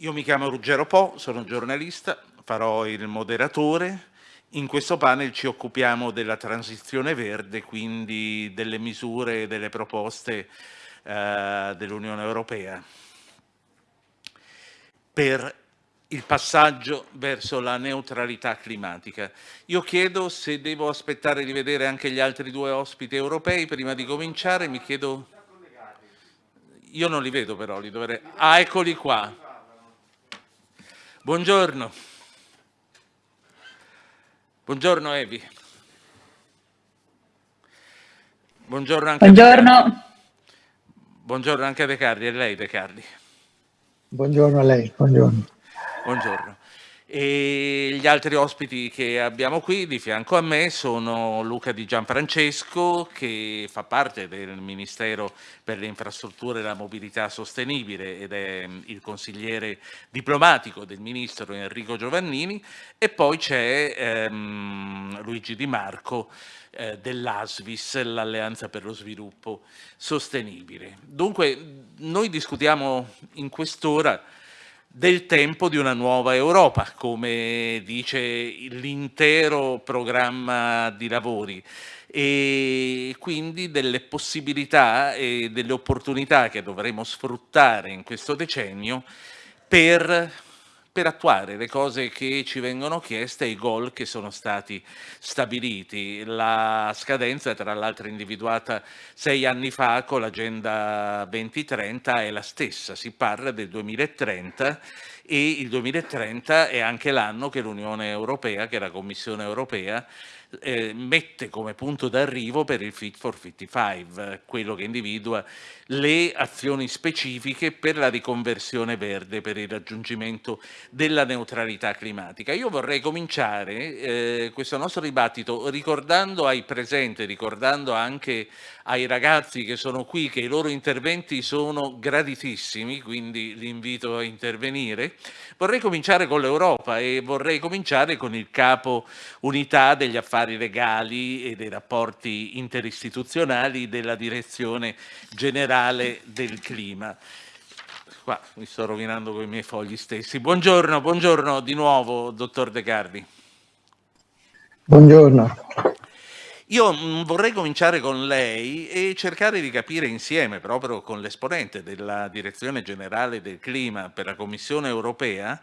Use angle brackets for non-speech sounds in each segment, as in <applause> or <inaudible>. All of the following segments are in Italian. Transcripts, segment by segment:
Io mi chiamo Ruggero Po, sono giornalista, farò il moderatore. In questo panel ci occupiamo della transizione verde, quindi delle misure e delle proposte eh, dell'Unione Europea per il passaggio verso la neutralità climatica. Io chiedo se devo aspettare di vedere anche gli altri due ospiti europei prima di cominciare, mi chiedo... Io non li vedo però, li dovrei... Ah, eccoli qua. Buongiorno. Buongiorno Evi. Buongiorno anche Buongiorno. a De Carli. Buongiorno anche a De Carli, è lei De Carli. Buongiorno a lei, buongiorno. Buongiorno. E gli altri ospiti che abbiamo qui di fianco a me sono Luca Di Gianfrancesco che fa parte del Ministero per le infrastrutture e la mobilità sostenibile ed è mm, il consigliere diplomatico del Ministro Enrico Giovannini e poi c'è ehm, Luigi Di Marco eh, dell'ASVIS, l'Alleanza per lo Sviluppo Sostenibile. Dunque noi discutiamo in quest'ora del tempo di una nuova Europa, come dice l'intero programma di lavori. E quindi delle possibilità e delle opportunità che dovremo sfruttare in questo decennio per per attuare le cose che ci vengono chieste e i goal che sono stati stabiliti. La scadenza, tra l'altro individuata sei anni fa con l'Agenda 2030, è la stessa, si parla del 2030 e il 2030 è anche l'anno che l'Unione Europea, che la Commissione Europea eh, mette come punto d'arrivo per il Fit for 55, quello che individua le azioni specifiche per la riconversione verde, per il raggiungimento della neutralità climatica. Io vorrei cominciare eh, questo nostro dibattito ricordando ai presenti, ricordando anche ai ragazzi che sono qui che i loro interventi sono graditissimi, quindi li invito a intervenire. Vorrei cominciare con l'Europa e vorrei cominciare con il capo unità degli affari legali e dei rapporti interistituzionali della direzione generale del clima. Qua mi sto rovinando con i miei fogli stessi. Buongiorno, buongiorno di nuovo, dottor De Carli. Buongiorno. Io mm, vorrei cominciare con lei e cercare di capire insieme, proprio con l'esponente della Direzione Generale del Clima per la Commissione Europea,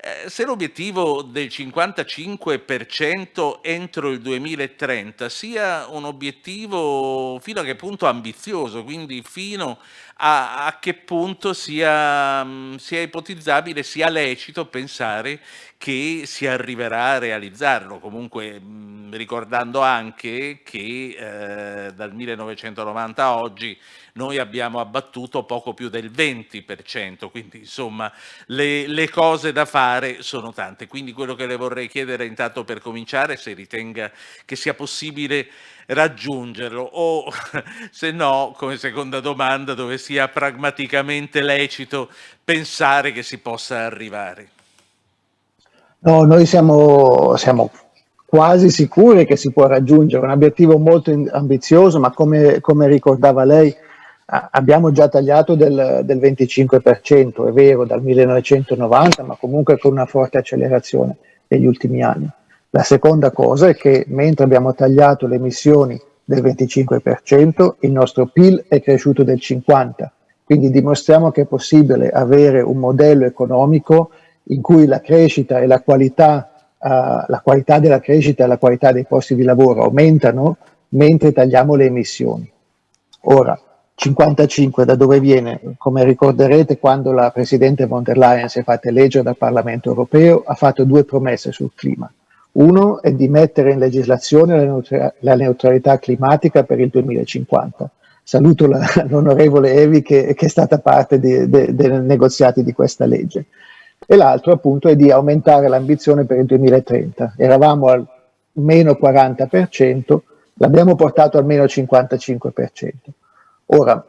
eh, se l'obiettivo del 55% entro il 2030 sia un obiettivo fino a che punto ambizioso, quindi fino a, a che punto sia, mm, sia ipotizzabile, sia lecito pensare che si arriverà a realizzarlo, comunque mh, ricordando anche che eh, dal 1990 a oggi noi abbiamo abbattuto poco più del 20%, quindi insomma le, le, cose da fare sono tante. Quindi quello che le vorrei chiedere intanto per cominciare se ritenga che sia possibile raggiungerlo o <laughs> se no, come seconda domanda, dove sia pragmaticamente lecito pensare che si possa arrivare. No, noi siamo, siamo, quasi sicuri che si può raggiungere un obiettivo molto ambizioso, ma come, come ricordava lei, abbiamo già tagliato del, del, 25%, è vero, dal 1990, ma comunque con una forte accelerazione negli ultimi anni. La seconda cosa è che mentre abbiamo tagliato le emissioni del 25%, il nostro PIL è cresciuto del 50%, quindi dimostriamo che è possibile avere un modello economico in cui la crescita e la qualità, uh, la qualità della crescita e la qualità dei posti di lavoro aumentano mentre tagliamo le emissioni. Ora, 55 da dove viene? Come ricorderete quando la Presidente von der Leyen si è fatta eleggere dal Parlamento europeo ha fatto due promesse sul clima. Uno è di mettere in legislazione la, neutralità climatica per il 2050. Saluto <laughs> l'onorevole Evi che, che, è stata parte dei negoziati di questa legge e l'altro appunto è di aumentare l'ambizione per il 2030. Eravamo al meno 40%, l'abbiamo portato al meno 55%. Ora,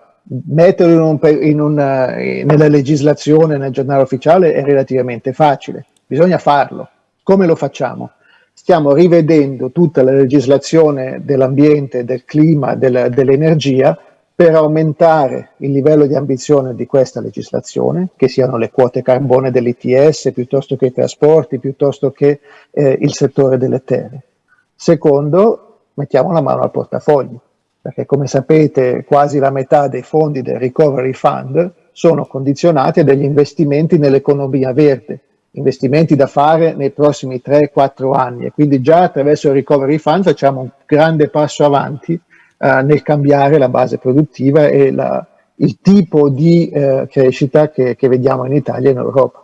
metterlo in un, in una, nella legislazione, nel giornale ufficiale è relativamente facile, bisogna farlo. Come lo facciamo? Stiamo rivedendo tutta la legislazione dell'ambiente, del clima, del, dell'energia per aumentare il livello di ambizione di questa legislazione, che siano le quote carbone dell'ITS, piuttosto che i trasporti, piuttosto che eh, il settore delle terre. Secondo, mettiamo la mano al portafoglio, perché come sapete quasi la metà dei fondi del Recovery Fund sono condizionati a degli investimenti nell'economia verde, investimenti da fare nei prossimi 3-4 anni e quindi già attraverso il Recovery Fund facciamo un grande passo avanti eh, nel cambiare la base produttiva e la, il tipo di eh, crescita che, che vediamo in Italia e in Europa.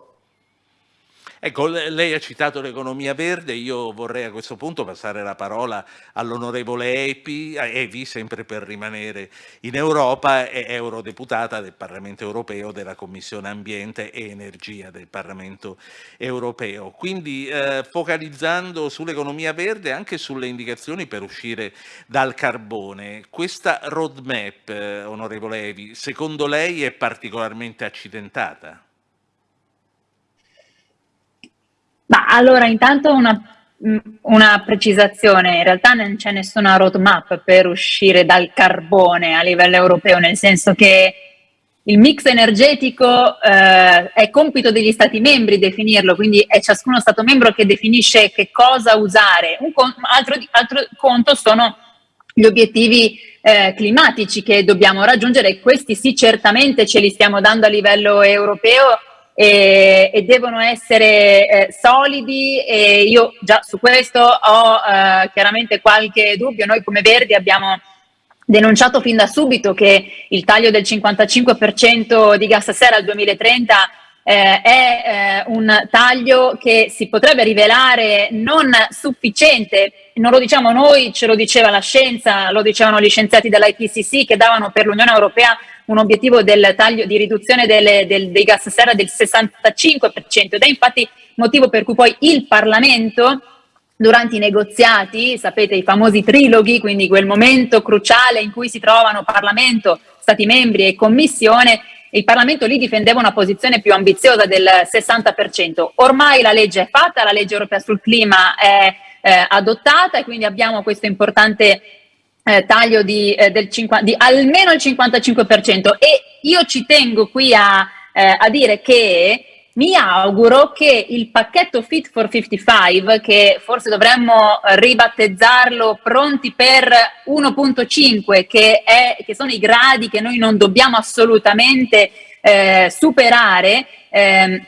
Ecco, lei ha citato l'economia verde, io vorrei a questo punto passare la parola all'onorevole Epi, Evi, sempre per rimanere in Europa, è eurodeputata del Parlamento europeo, della Commissione Ambiente e Energia del Parlamento europeo. Quindi eh, focalizzando sull'economia verde e anche sulle indicazioni per uscire dal carbone, questa roadmap, eh, onorevole Evi, secondo lei è particolarmente accidentata? Ma allora intanto una, mm, una precisazione, in realtà non c'è nessuna roadmap per uscire dal carbone a livello europeo, nel senso che il mix energetico eh, è compito degli Stati membri definirlo, quindi è ciascuno Stato membro che definisce che cosa usare. Un con altro, altro, conto sono gli obiettivi eh, climatici che dobbiamo raggiungere e questi sì certamente ce li stiamo dando a livello europeo e, e devono essere eh, solidi e io già su questo ho eh, chiaramente qualche dubbio. Noi come Verdi abbiamo denunciato fin da subito che il taglio del 55% di gas serra al 2030 eh, è eh, un taglio che si potrebbe rivelare non sufficiente, non lo diciamo noi, ce lo diceva la scienza, lo dicevano gli scienziati dell'IPCC che davano per l'Unione Europea un obiettivo del taglio di riduzione delle, del, dei gas serra del 65% ed è infatti motivo per cui poi il Parlamento durante i negoziati, sapete i famosi triloghi, quindi quel momento cruciale in cui si trovano Parlamento, Stati membri e Commissione, il Parlamento lì difendeva una posizione più ambiziosa del 60%. Ormai la legge è fatta, la legge europea sul clima è eh, adottata e quindi abbiamo questo importante eh, taglio di, eh, del 50, di almeno il 55% e io ci tengo qui a, eh, a dire che mi auguro che il pacchetto Fit for 55, che forse dovremmo ribattezzarlo pronti per 1.5, che, che, sono i gradi che noi non dobbiamo assolutamente eh, superare eh,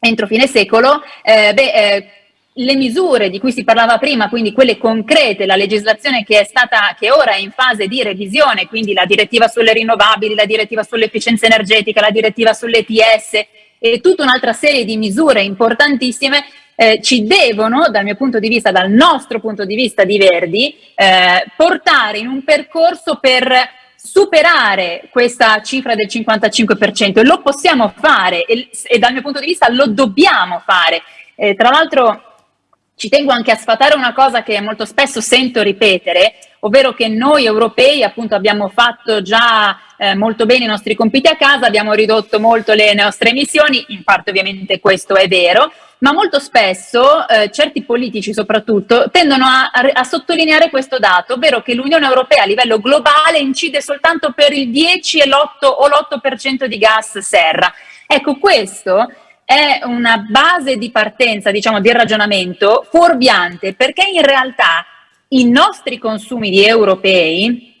entro fine secolo, eh, beh, eh, le misure di cui si parlava prima, quindi quelle concrete, la legislazione che è stata, che ora è in fase di revisione, quindi la direttiva sulle rinnovabili, la direttiva sull'efficienza energetica, la direttiva sull'ETS e tutta un'altra serie di misure importantissime eh, ci devono, dal mio punto di vista, dal nostro punto di vista di Verdi, eh, portare in un percorso per superare questa cifra del 55% e lo possiamo fare e, e, dal mio punto di vista lo dobbiamo fare. Eh, tra l'altro ci tengo anche a sfatare una cosa che molto spesso sento ripetere, ovvero che noi europei appunto abbiamo fatto già eh, molto bene i nostri compiti a casa, abbiamo ridotto molto le nostre emissioni, in parte ovviamente questo è vero, ma molto spesso eh, certi politici soprattutto tendono a, a, sottolineare questo dato, ovvero che l'Unione Europea a livello globale incide soltanto per il 10 e l'8 o l'8% di gas serra. Ecco, questo è una base di partenza, diciamo, di ragionamento fuorviante, perché in realtà i nostri consumi di europei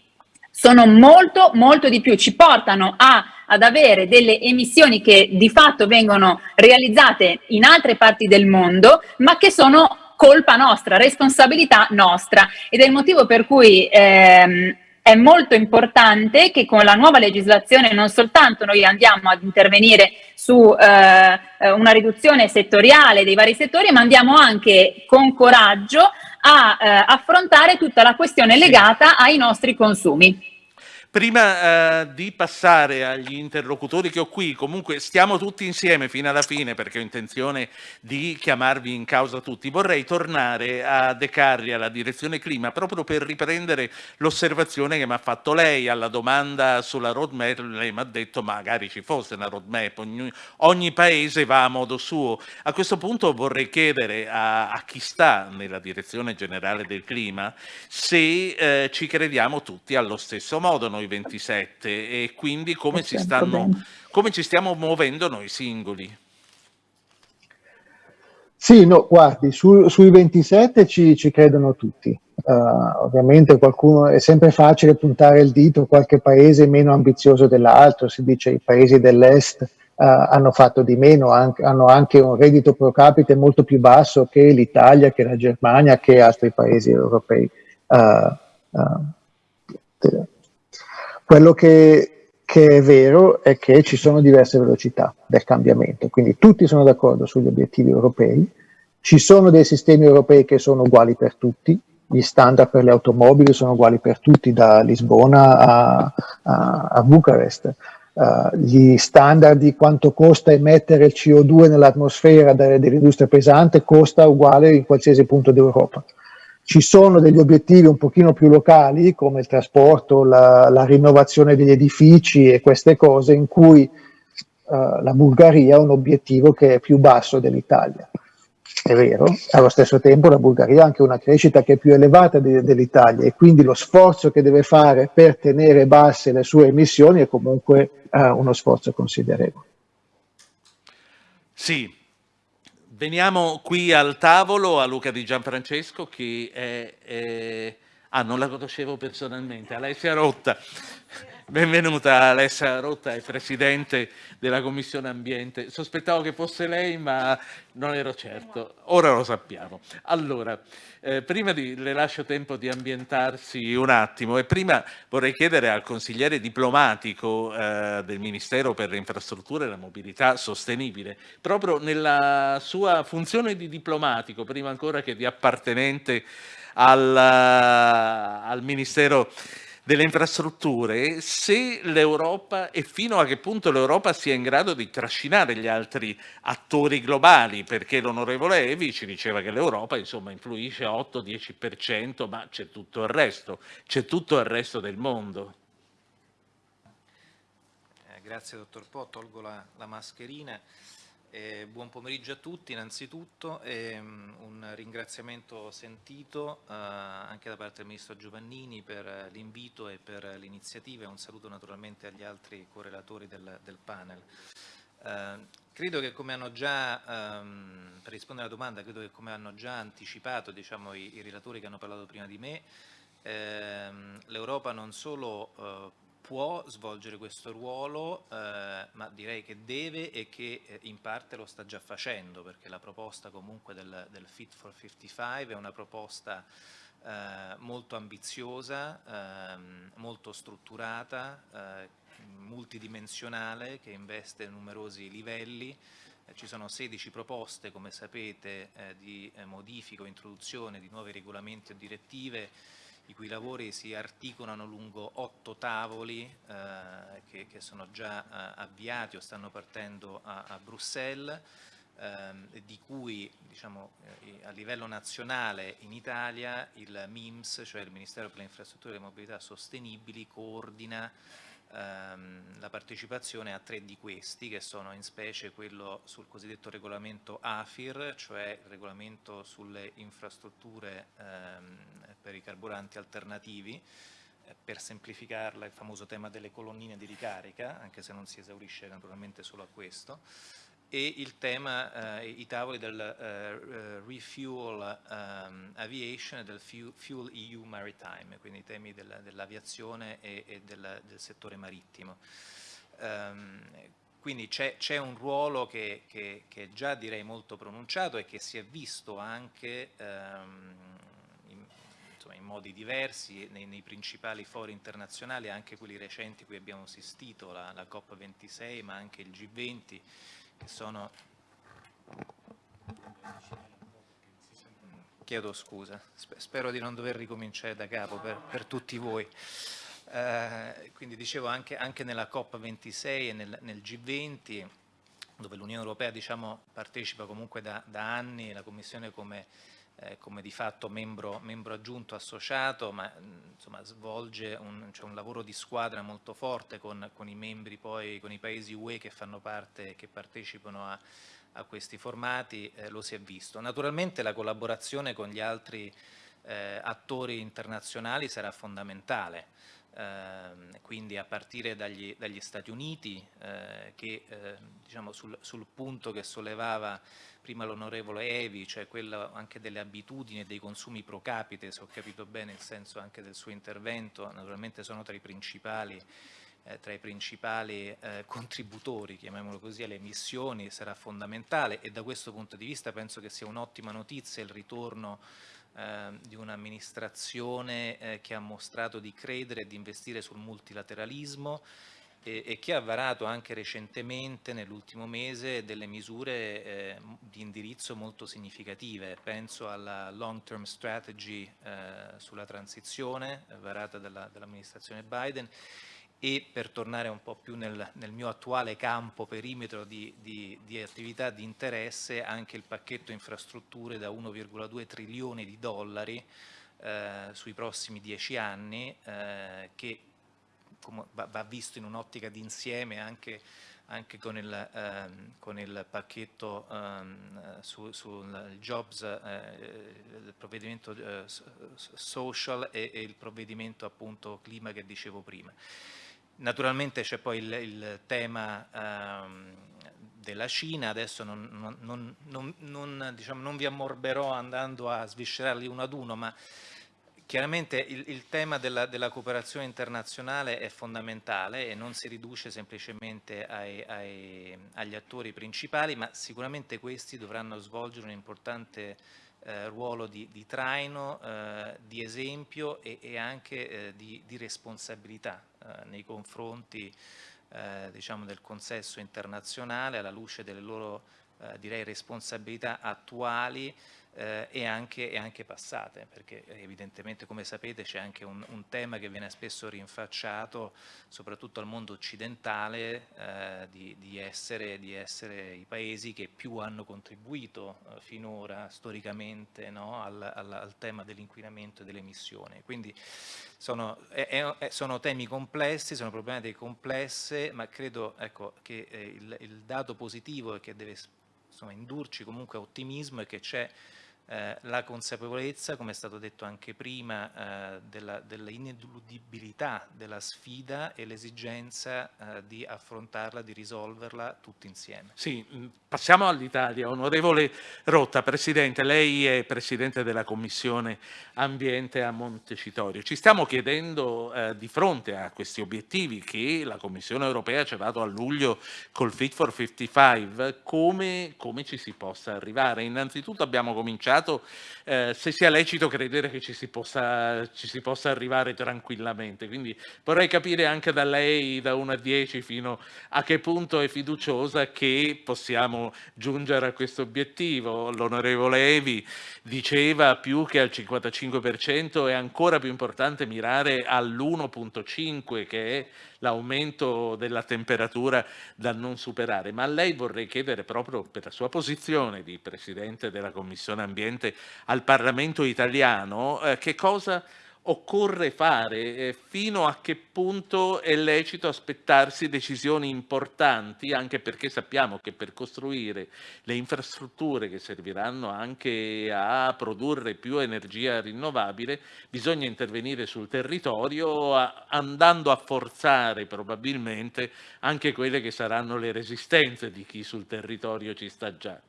sono molto, molto di più, ci portano a, ad avere delle emissioni che di fatto vengono realizzate in altre parti del mondo, ma che sono colpa nostra, responsabilità nostra. Ed è il motivo per cui ehm, è molto importante che con la nuova legislazione non soltanto noi andiamo ad intervenire su eh, una riduzione settoriale dei vari settori, ma andiamo anche con coraggio a eh, affrontare tutta la questione legata ai nostri consumi. Prima eh, di passare agli interlocutori che ho qui, comunque stiamo tutti insieme fino alla fine perché ho intenzione di chiamarvi in causa tutti, vorrei tornare a De Carri, alla direzione clima, proprio per riprendere l'osservazione che mi ha fatto lei alla domanda sulla roadmap, lei mi ha detto magari ci fosse una roadmap, ogni, ogni paese va a modo suo. A questo punto vorrei chiedere a, a chi sta nella direzione generale del clima se eh, ci crediamo tutti allo stesso modo. Noi i 27 e quindi come, si stanno, come ci stiamo muovendo noi singoli. Sì, no, guardi, su, sui 27 ci, ci credono tutti. Uh, ovviamente qualcuno è sempre facile puntare il dito a qualche paese meno ambizioso dell'altro, si dice i paesi dell'est uh, hanno fatto di meno, anche, hanno anche un reddito pro capite molto più basso che l'Italia, che la Germania, che altri paesi europei. Uh, quello che, che è vero è che ci sono diverse velocità del cambiamento, quindi tutti sono d'accordo sugli obiettivi europei, ci sono dei sistemi europei che sono uguali per tutti, gli standard per le automobili sono uguali per tutti, da Lisbona a, a, a Bucarest. Uh, gli standard di quanto costa emettere il CO2 nell'atmosfera dell'industria pesante costa uguale in qualsiasi punto d'Europa. Ci sono degli obiettivi un pochino più locali, come il trasporto, la, la rinnovazione degli edifici e queste cose, in cui uh, la Bulgaria ha un obiettivo che è più basso dell'Italia. È vero, allo stesso tempo la Bulgaria ha anche una crescita che è più elevata de dell'Italia e quindi lo sforzo che deve fare per tenere basse le sue emissioni è comunque uh, uno sforzo considerevole. Sì, Veniamo qui al tavolo a Luca Di Gianfrancesco che è, è... Ah, non la conoscevo personalmente, Alessia Rotta. Benvenuta Alessia Rotta, è Presidente della Commissione Ambiente. Sospettavo che fosse lei, ma non ero certo. Ora lo sappiamo. Allora, eh, prima di, le lascio tempo di ambientarsi un attimo e prima vorrei chiedere al consigliere diplomatico eh, del Ministero per le Infrastrutture e la Mobilità Sostenibile, proprio nella sua funzione di diplomatico, prima ancora che di appartenente al, al Ministero delle infrastrutture, se l'Europa e fino a che punto l'Europa sia in grado di trascinare gli altri attori globali, perché l'onorevole Evi ci diceva che l'Europa insomma influisce 8-10%, ma c'è tutto il resto, c'è tutto il resto del mondo. Eh, grazie dottor Po, tolgo la, la mascherina. Eh, buon pomeriggio a tutti innanzitutto e um, un ringraziamento sentito uh, anche da parte del Ministro Giovannini per l'invito e per l'iniziativa e un saluto naturalmente agli altri correlatori del, del panel. Uh, credo che come hanno già, um, per rispondere alla domanda, credo che come hanno già anticipato diciamo, i, i relatori che hanno parlato prima di me, ehm, l'Europa non solo può svolgere questo ruolo, eh, ma direi che deve e che eh, in parte lo sta già facendo, perché la proposta comunque del, del Fit for 55 è una proposta eh, molto ambiziosa, ehm, molto strutturata, eh, multidimensionale, che investe numerosi livelli, eh, ci sono 16 proposte, come sapete, eh, di modifica o introduzione di nuovi regolamenti o direttive i cui lavori si articolano lungo otto tavoli eh, che, che, sono già eh, avviati o stanno partendo a, a Bruxelles, ehm, di cui diciamo, eh, a livello nazionale in Italia il MIMS, cioè il Ministero per le Infrastrutture e le Mobilità Sostenibili, coordina ehm, la partecipazione a tre di questi, che sono in specie quello sul cosiddetto regolamento AFIR, cioè il regolamento sulle infrastrutture ehm, per i carburanti alternativi, eh, per semplificarla il famoso tema delle colonnine di ricarica, anche se non si esaurisce naturalmente solo a questo, e il tema, eh, i tavoli del eh, Refuel um, Aviation e del Fuel EU Maritime, quindi i temi del, dell'aviazione e, e del, del, settore marittimo. Um, quindi c'è un ruolo che, che, che, già direi molto pronunciato e che si è visto anche in, insomma, in, modi diversi nei, nei, principali fori internazionali, anche quelli recenti cui abbiamo assistito, la, la COP26 ma anche il G20, che sono... Chiedo scusa, spero di non dover ricominciare da capo per, per tutti voi. Eh, quindi dicevo anche, anche, nella COP26 e nel, nel G20 dove l'Unione Europea diciamo, partecipa comunque da, da, anni, la Commissione come, eh, come di fatto membro, membro, aggiunto associato, ma insomma, svolge un, cioè un, lavoro di squadra molto forte con, con, i membri poi, con i paesi UE che fanno parte, che partecipano a, a questi formati, eh, lo si è visto. Naturalmente la collaborazione con gli altri eh, attori internazionali sarà fondamentale. Eh, quindi a partire dagli, dagli Stati Uniti, eh, che eh, diciamo sul, sul, punto che sollevava prima l'onorevole Evi, cioè quello anche delle abitudini e dei consumi pro capite, se ho capito bene il senso anche del suo intervento, naturalmente sono tra i principali eh, tra i principali eh, contributori, chiamiamolo così, alle emissioni sarà fondamentale e da questo punto di vista penso che sia un'ottima notizia il ritorno eh, di un'amministrazione eh, che ha mostrato di credere e di investire sul multilateralismo e, e che ha varato anche recentemente, nell'ultimo mese, delle misure eh, di indirizzo molto significative. Penso alla long term strategy eh, sulla transizione varata dall'amministrazione Biden e per tornare un po' più nel, nel mio attuale campo perimetro di, di, di, attività di interesse anche il pacchetto infrastrutture da 1,2 trilioni di dollari eh, sui prossimi dieci anni eh, che va, visto in un'ottica d'insieme anche, anche con, il, ehm, con, il, pacchetto ehm, sul su jobs, eh, il provvedimento eh, social e, e il provvedimento appunto clima che dicevo prima. Naturalmente c'è poi il, il tema ehm, della Cina, adesso non, non, non, diciamo, non, vi ammorberò andando a sviscerarli uno ad uno, ma chiaramente il, il tema della, della, cooperazione internazionale è fondamentale e non si riduce semplicemente ai, ai, agli attori principali, ma sicuramente questi dovranno svolgere un importante eh, ruolo di, di traino, eh, di esempio e, e anche eh, di, di, responsabilità nei confronti eh, diciamo del consesso internazionale alla luce delle loro eh, direi responsabilità attuali eh, e, anche, e, anche, passate, perché evidentemente come sapete c'è anche un, un, tema che viene spesso rinfacciato soprattutto al mondo occidentale eh, di, di, essere, di, essere, i paesi che più hanno contribuito eh, finora storicamente no, al, al, al, tema dell'inquinamento e delle emissioni. Quindi sono, è, è, sono, temi complessi, sono problematiche complesse, ma credo ecco, che eh, il, il dato positivo che deve insomma, indurci comunque a ottimismo è che c'è eh, la consapevolezza, come è stato detto anche prima, eh, dell'ineludibilità della, della sfida e l'esigenza eh, di affrontarla, di risolverla tutti insieme. Sì, mm, passiamo all'Italia. Onorevole Rotta, Presidente, lei è Presidente della Commissione Ambiente a Montecitorio. Ci stiamo chiedendo eh, di fronte a questi obiettivi che la Commissione Europea ci ha dato a luglio col Fit for 55 come, come ci si possa arrivare. Innanzitutto abbiamo cominciato complicato, eh, se sia lecito credere che ci si, possa, ci si possa arrivare tranquillamente. Quindi vorrei capire anche da lei, da 1 a 10, fino a che punto è fiduciosa che possiamo giungere a questo obiettivo. L'onorevole Evi diceva più che al 55% è ancora più importante mirare all'1.5 che è l'aumento della temperatura da non superare, ma a lei vorrei chiedere proprio per la sua posizione di Presidente della Commissione Ambiente al Parlamento italiano eh, che cosa occorre fare, fino a che punto è lecito aspettarsi decisioni importanti, anche perché sappiamo che per costruire le infrastrutture che serviranno anche a produrre più energia rinnovabile bisogna intervenire sul territorio andando a forzare probabilmente anche quelle che saranno le resistenze di chi sul territorio ci sta già.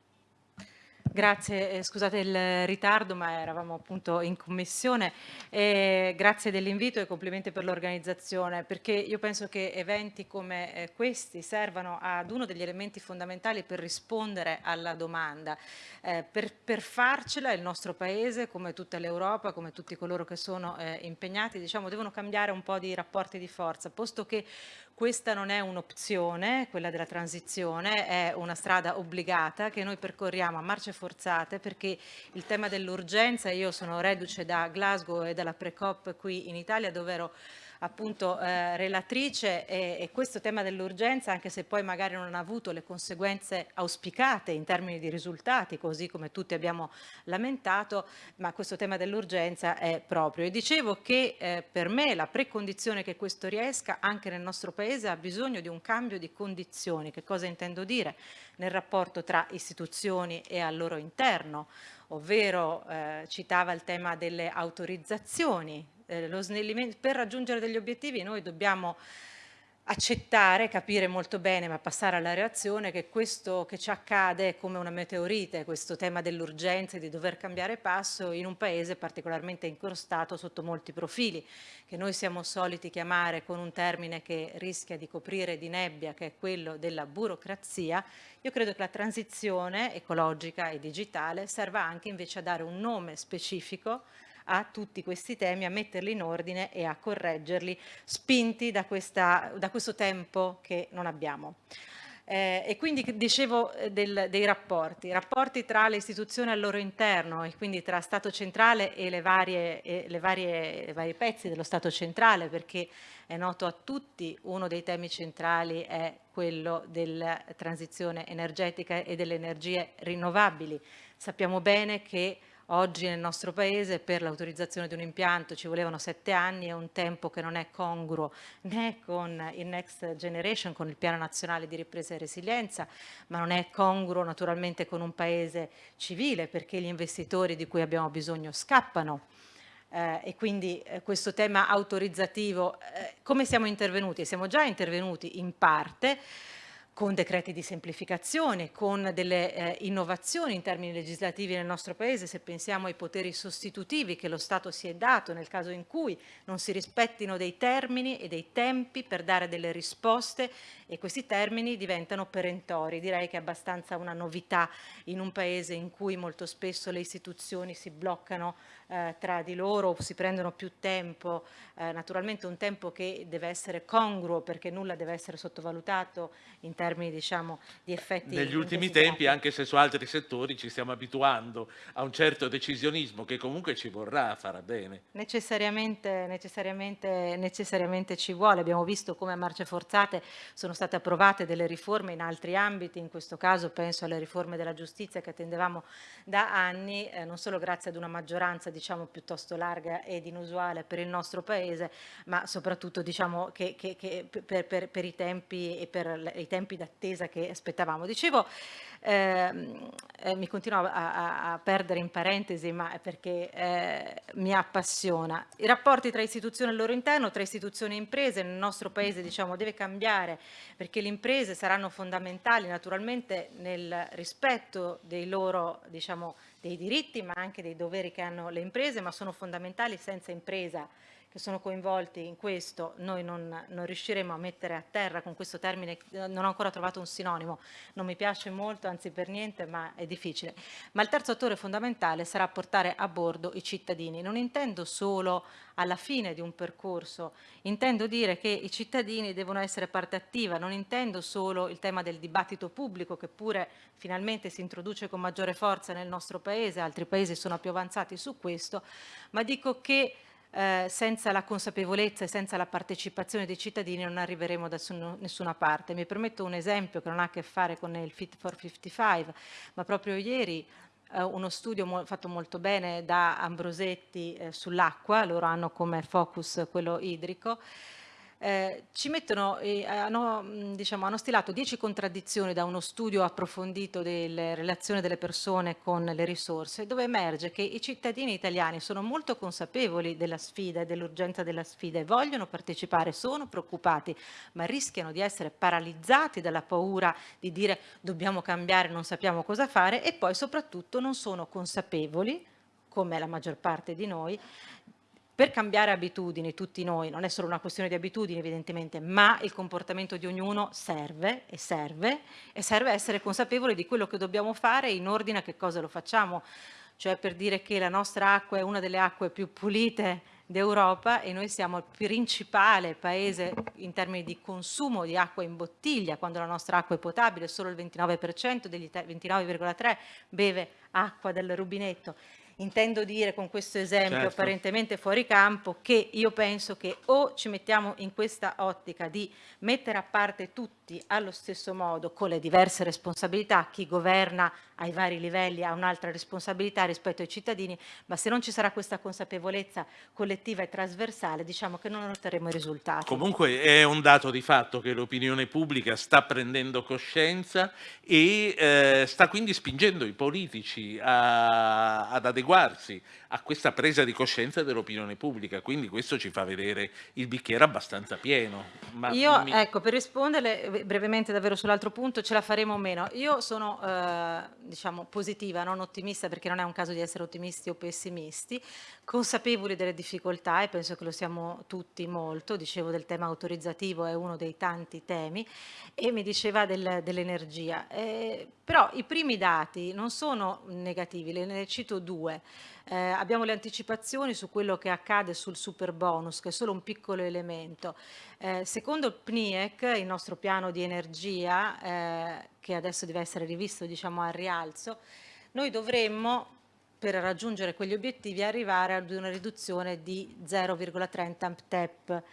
Grazie, eh, scusate il ritardo ma eravamo appunto in commissione. Eh, grazie dell'invito e complimenti per l'organizzazione perché io penso che eventi come eh, questi servano ad uno degli elementi fondamentali per rispondere alla domanda. Eh, per, per, farcela il nostro Paese come tutta l'Europa, come tutti coloro che sono impegnati, diciamo, devono cambiare un po' di rapporti di forza, posto che questa non è un'opzione, quella della transizione, è una strada obbligata che noi percorriamo a marce forzate perché il tema dell'urgenza, io sono reduce da Glasgow e dalla Pre-COP qui in Italia dove ero appunto eh, relatrice e, e, questo tema dell'urgenza, anche se poi magari non ha avuto le conseguenze auspicate in termini di risultati, così come tutti abbiamo lamentato, ma questo tema dell'urgenza è proprio. E dicevo che eh, per me la precondizione che questo riesca anche nel nostro Paese ha bisogno di un cambio di condizioni. Che cosa intendo dire? Nel rapporto tra istituzioni e al loro interno, ovvero eh, citava il tema delle autorizzazioni eh, lo snellimento, per raggiungere degli obiettivi noi dobbiamo accettare, capire molto bene, ma passare alla reazione che questo che ci accade è come una meteorite, questo tema dell'urgenza e di dover cambiare passo in un paese particolarmente incrostato sotto molti profili, che noi siamo soliti chiamare con un termine che rischia di coprire di nebbia, che è quello della burocrazia. Io credo che la transizione ecologica e digitale serva anche invece a dare un nome specifico a tutti questi temi, a metterli in ordine e a correggerli, spinti da, questa, da questo tempo che non abbiamo. Eh, e quindi dicevo eh, del, dei rapporti, rapporti tra le istituzioni al loro interno e quindi tra Stato centrale e le varie, e le varie, i vari pezzi dello Stato centrale perché è noto a tutti uno dei temi centrali è quello della transizione energetica e delle energie rinnovabili. Sappiamo bene che Oggi nel nostro paese per l'autorizzazione di un impianto ci volevano sette anni, è un tempo che non è congruo né con il Next Generation, con il Piano Nazionale di Ripresa e Resilienza, ma non è congruo naturalmente con un paese civile perché gli investitori di cui abbiamo bisogno scappano. Eh, e quindi eh, questo tema autorizzativo, eh, come siamo intervenuti? Siamo già intervenuti in parte, con decreti di semplificazione, con delle eh, innovazioni in termini legislativi nel nostro Paese, se pensiamo ai poteri sostitutivi che lo Stato si è dato nel caso in cui non si rispettino dei termini e dei tempi per dare delle risposte e questi termini diventano perentori. Direi che è abbastanza una novità in un Paese in cui molto spesso le istituzioni si bloccano eh, tra di loro si prendono più tempo, eh, naturalmente un tempo che deve essere congruo perché nulla deve essere sottovalutato in termini diciamo, di effetti. Negli ultimi tempi, anche se su altri settori ci stiamo abituando a un certo decisionismo che comunque ci vorrà fare bene. Necessariamente, necessariamente, necessariamente ci vuole, abbiamo visto come a marce forzate sono state approvate delle riforme in altri ambiti, in questo caso penso alle riforme della giustizia che attendevamo da anni, eh, non solo grazie ad una maggioranza diciamo, piuttosto larga ed inusuale per il nostro Paese, ma soprattutto diciamo, che, che, che per, per, per, i tempi e per i tempi d'attesa che aspettavamo. Dicevo, ehm, eh, mi continuo a, a, perdere in parentesi, ma è perché eh, mi appassiona. I rapporti tra istituzioni al loro interno, tra istituzioni e imprese nel nostro Paese diciamo, deve cambiare perché le imprese saranno fondamentali naturalmente nel rispetto dei loro diciamo, dei diritti ma anche dei doveri che hanno le imprese, ma sono fondamentali senza impresa che sono coinvolti in questo, noi non, non, riusciremo a mettere a terra con questo termine, non ho ancora trovato un sinonimo, non mi piace molto, anzi per niente, ma è difficile. Ma il terzo attore fondamentale sarà portare a bordo i cittadini. Non intendo solo alla fine di un percorso, intendo dire che i cittadini devono essere parte attiva, non intendo solo il tema del dibattito pubblico che pure finalmente si introduce con maggiore forza nel nostro Paese, altri Paesi sono più avanzati su questo, ma dico che eh, senza la consapevolezza e senza la partecipazione dei cittadini non arriveremo da nessuna parte. Mi permetto un esempio che non ha a che fare con il Fit for 55, ma proprio ieri eh, uno studio fatto molto bene da Ambrosetti eh, sull'acqua, loro hanno come focus quello idrico, eh, ci mettono, eh, hanno, diciamo, hanno, stilato 10 contraddizioni da uno studio approfondito delle relazioni delle persone con le risorse, dove emerge che i cittadini italiani sono molto consapevoli della sfida e dell'urgenza della sfida e vogliono partecipare, sono preoccupati, ma rischiano di essere paralizzati dalla paura di dire dobbiamo cambiare, non sappiamo cosa fare e poi soprattutto non sono consapevoli come la maggior parte di noi, per cambiare abitudini, tutti noi, non è solo una questione di abitudini evidentemente, ma il comportamento di ognuno serve e serve e serve essere consapevoli di quello che dobbiamo fare in ordine a che cosa lo facciamo, cioè per dire che la nostra acqua è una delle acque più pulite d'Europa e noi siamo il principale paese in termini di consumo di acqua in bottiglia, quando la nostra acqua è potabile, solo il 29% degli 29,3 beve acqua del rubinetto Intendo dire con questo esempio certo. apparentemente fuori campo che io penso che o ci mettiamo in questa ottica di mettere a parte tutti allo stesso modo con le diverse responsabilità, chi governa ai vari livelli ha un'altra responsabilità rispetto ai cittadini, ma se non ci sarà questa consapevolezza collettiva e trasversale diciamo che non otterremo i risultati. Comunque è un dato di fatto che l'opinione pubblica sta prendendo coscienza e eh, sta quindi spingendo i politici a, ad adeguarsi a questa presa di coscienza dell'opinione pubblica, quindi questo ci fa vedere il bicchiere abbastanza pieno. Ma Io, mi... ecco, per risponderle brevemente davvero sull'altro punto, ce la faremo o meno. Io sono, eh, diciamo, positiva, non ottimista, perché non è un caso di essere ottimisti o pessimisti, consapevoli delle difficoltà e penso che lo siamo tutti molto, dicevo del tema autorizzativo è uno dei tanti temi e mi diceva del, dell'energia, eh, però i primi dati non sono negativi, ne cito due. Eh, abbiamo le anticipazioni su quello che accade sul super bonus, che è solo un piccolo elemento. Eh, secondo il PNIEC, il nostro piano di energia, eh, che adesso deve essere rivisto diciamo, al rialzo, noi dovremmo per raggiungere quegli obiettivi arrivare ad una riduzione di 0,30 TEP,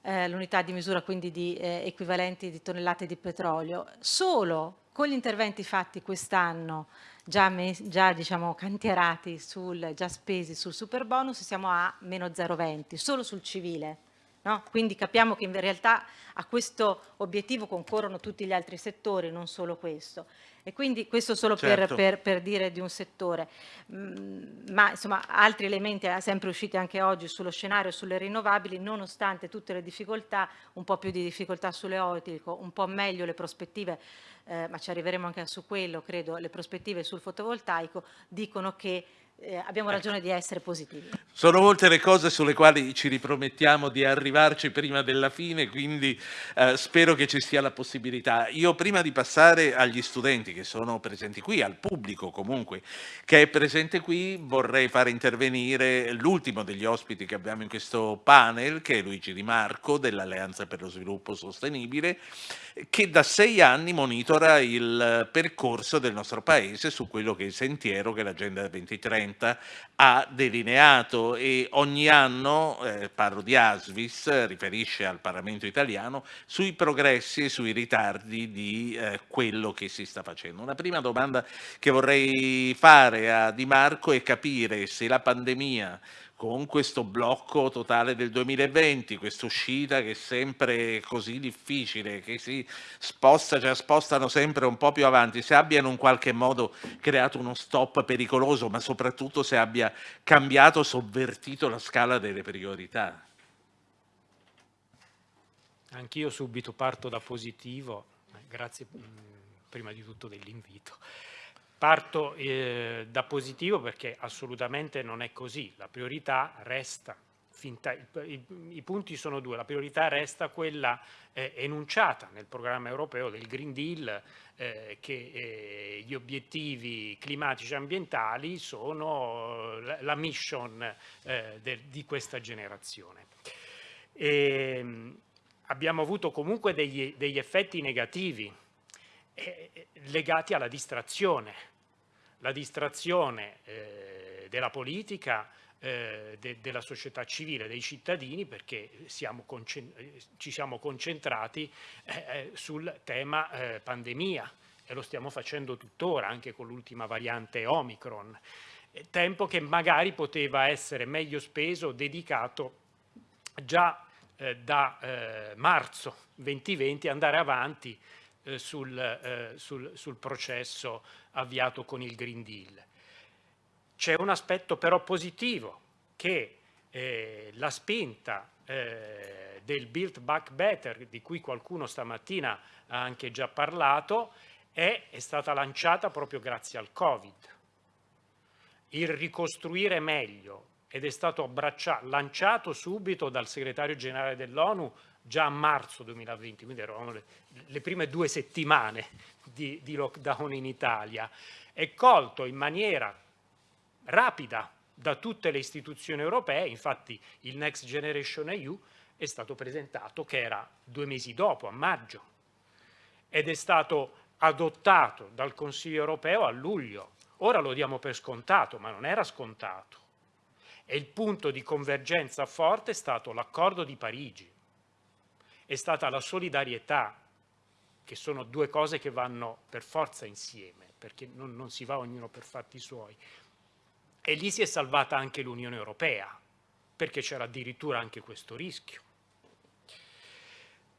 eh, l'unità di misura quindi di eh, equivalenti di tonnellate di petrolio. Solo con gli interventi fatti quest'anno già, già diciamo, cantierati, sul, già spesi sul super bonus, siamo a meno 0,20, solo sul civile. No? Quindi capiamo che in realtà a questo obiettivo concorrono tutti gli altri settori, non solo questo. E quindi questo solo certo. per, per, per, dire di un settore. Mm, ma insomma altri elementi eh, sempre usciti anche oggi sullo scenario sulle rinnovabili, nonostante tutte le difficoltà, un po' più di difficoltà sull'eolico, un po' meglio le prospettive, eh, ma ci arriveremo anche su quello, credo, le prospettive sul fotovoltaico, dicono che eh, abbiamo ecco. ragione di essere positivi. Sono molte le cose sulle quali ci ripromettiamo di arrivarci prima della fine, quindi eh, spero che ci sia la possibilità. Io prima di passare agli studenti che sono presenti qui, al pubblico comunque che è presente qui, vorrei fare intervenire l'ultimo degli ospiti che abbiamo in questo panel, che è Luigi Di Marco dell'Alleanza per lo Sviluppo Sostenibile, che da sei anni monitora il percorso del nostro Paese su quello che è il sentiero che l'Agenda 2030 ha delineato e ogni anno, eh, parlo di Asvis, riferisce al Parlamento italiano sui progressi e sui ritardi di eh, quello che si sta facendo. Una prima domanda che vorrei fare a Di Marco è capire se la pandemia con questo blocco totale del 2020, questa uscita che è sempre così difficile, che si sposta, cioè spostano sempre un po' più avanti, se abbiano in qualche modo creato uno stop pericoloso, ma soprattutto se abbia cambiato, sovvertito la scala delle priorità. Anch'io subito parto da positivo, grazie prima di tutto dell'invito. Parto eh, da positivo perché assolutamente non è così, la priorità resta, finta, i, i, i, punti sono due, la priorità resta quella eh, enunciata nel programma europeo del Green Deal eh, che eh, gli obiettivi climatici e ambientali sono la, la mission eh, de, di questa generazione. E, ehm, abbiamo avuto comunque degli, degli effetti negativi eh, legati alla distrazione, la distrazione eh, della politica, eh, de, della società civile, dei cittadini, perché siamo ci siamo concentrati eh, eh, sul tema eh, pandemia. E lo stiamo facendo tuttora anche con l'ultima variante Omicron, tempo che magari poteva essere meglio speso, dedicato già da marzo 2020, andare avanti eh, sul, eh, sul, sul processo avviato con il Green Deal. C'è un aspetto però positivo che eh, la spinta eh, del Build Back Better, di cui qualcuno stamattina ha anche già parlato, è, è stata lanciata proprio grazie al Covid. Il ricostruire meglio ed è stato lanciato subito dal segretario generale dell'ONU già a marzo 2020, quindi eravamo le, le prime due settimane di, di, lockdown in Italia, è colto in maniera rapida da tutte le istituzioni europee, infatti il Next Generation EU è stato presentato che era due mesi dopo, a maggio, ed è stato adottato dal Consiglio europeo a luglio. Ora lo diamo per scontato, ma non era scontato. E il punto di convergenza forte è stato l'accordo di Parigi, è stata la solidarietà, che sono due cose che vanno per forza insieme, perché non, non si va ognuno per fatti suoi. E lì si è salvata anche l'Unione Europea, perché c'era addirittura anche questo rischio.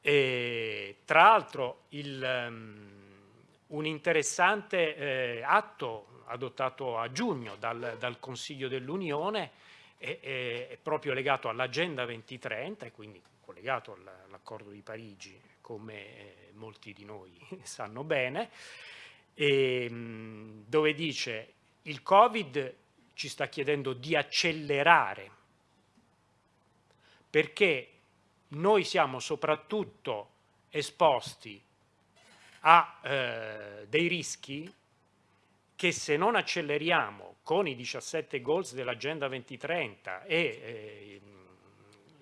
E, tra l'altro um, un interessante eh, atto adottato a giugno dal, dal Consiglio dell'Unione è, è, proprio legato all'Agenda 2030 e quindi collegato all'accordo di Parigi, come eh, molti di noi <laughs> sanno bene, e, dove dice il Covid ci sta chiedendo di accelerare perché noi siamo soprattutto esposti a eh, dei rischi che se non acceleriamo con i 17 goals dell'Agenda 2030 e eh,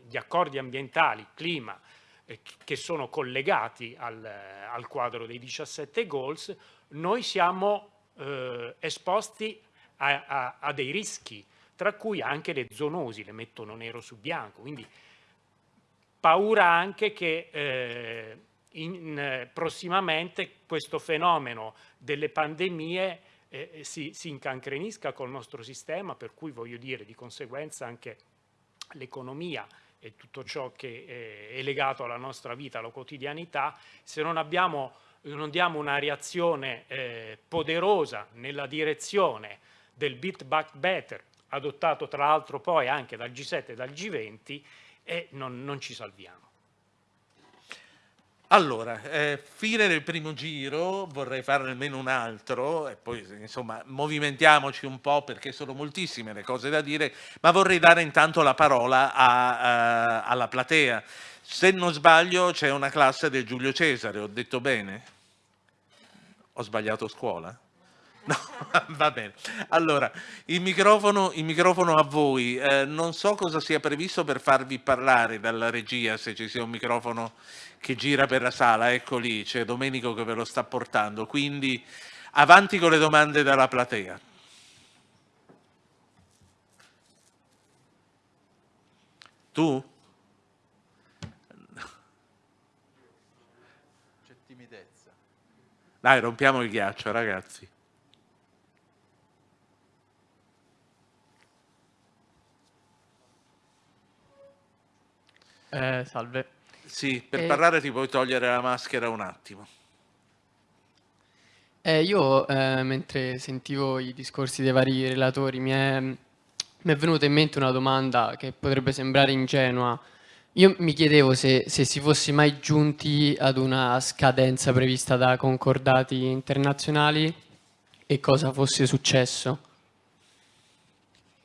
gli accordi ambientali, clima, eh, che sono collegati al, al, quadro dei 17 goals, noi siamo eh, esposti a, a, a, dei rischi, tra cui anche le zoonosi, le mettono nero su bianco, quindi paura anche che eh, in, prossimamente questo fenomeno delle pandemie eh, si, si incancrenisca col nostro sistema, per cui voglio dire di conseguenza anche l'economia e tutto ciò che eh, è legato alla nostra vita, alla quotidianità, se non, abbiamo, non diamo una reazione eh, poderosa nella direzione del Build Back Better, adottato tra l'altro poi anche dal G7 e dal G20, e non, non ci salviamo. Allora, eh, fine del primo giro, vorrei farne almeno un altro e poi insomma movimentiamoci un po' perché sono moltissime le cose da dire, ma vorrei dare intanto la parola a, a, alla platea. Se non sbaglio c'è una classe del Giulio Cesare, ho detto bene? Ho sbagliato scuola? <laughs> No, <laughs> va bene. Allora, il microfono, il microfono a voi. Eh, non so cosa sia previsto per farvi parlare dalla regia, se ci sia un microfono che gira per la sala. Ecco lì, c'è Domenico che ve lo sta portando. Quindi avanti con le domande dalla platea. Tu? C'è timidezza. Dai, rompiamo il ghiaccio, ragazzi. Eh, salve. Sì, per eh, parlare ti puoi togliere la maschera un attimo. Eh, io, eh, mentre sentivo i discorsi dei vari relatori, mi è, mi è, venuta in mente una domanda che potrebbe sembrare ingenua. Io mi chiedevo se, se si fosse mai giunti ad una scadenza prevista da concordati internazionali e cosa fosse successo.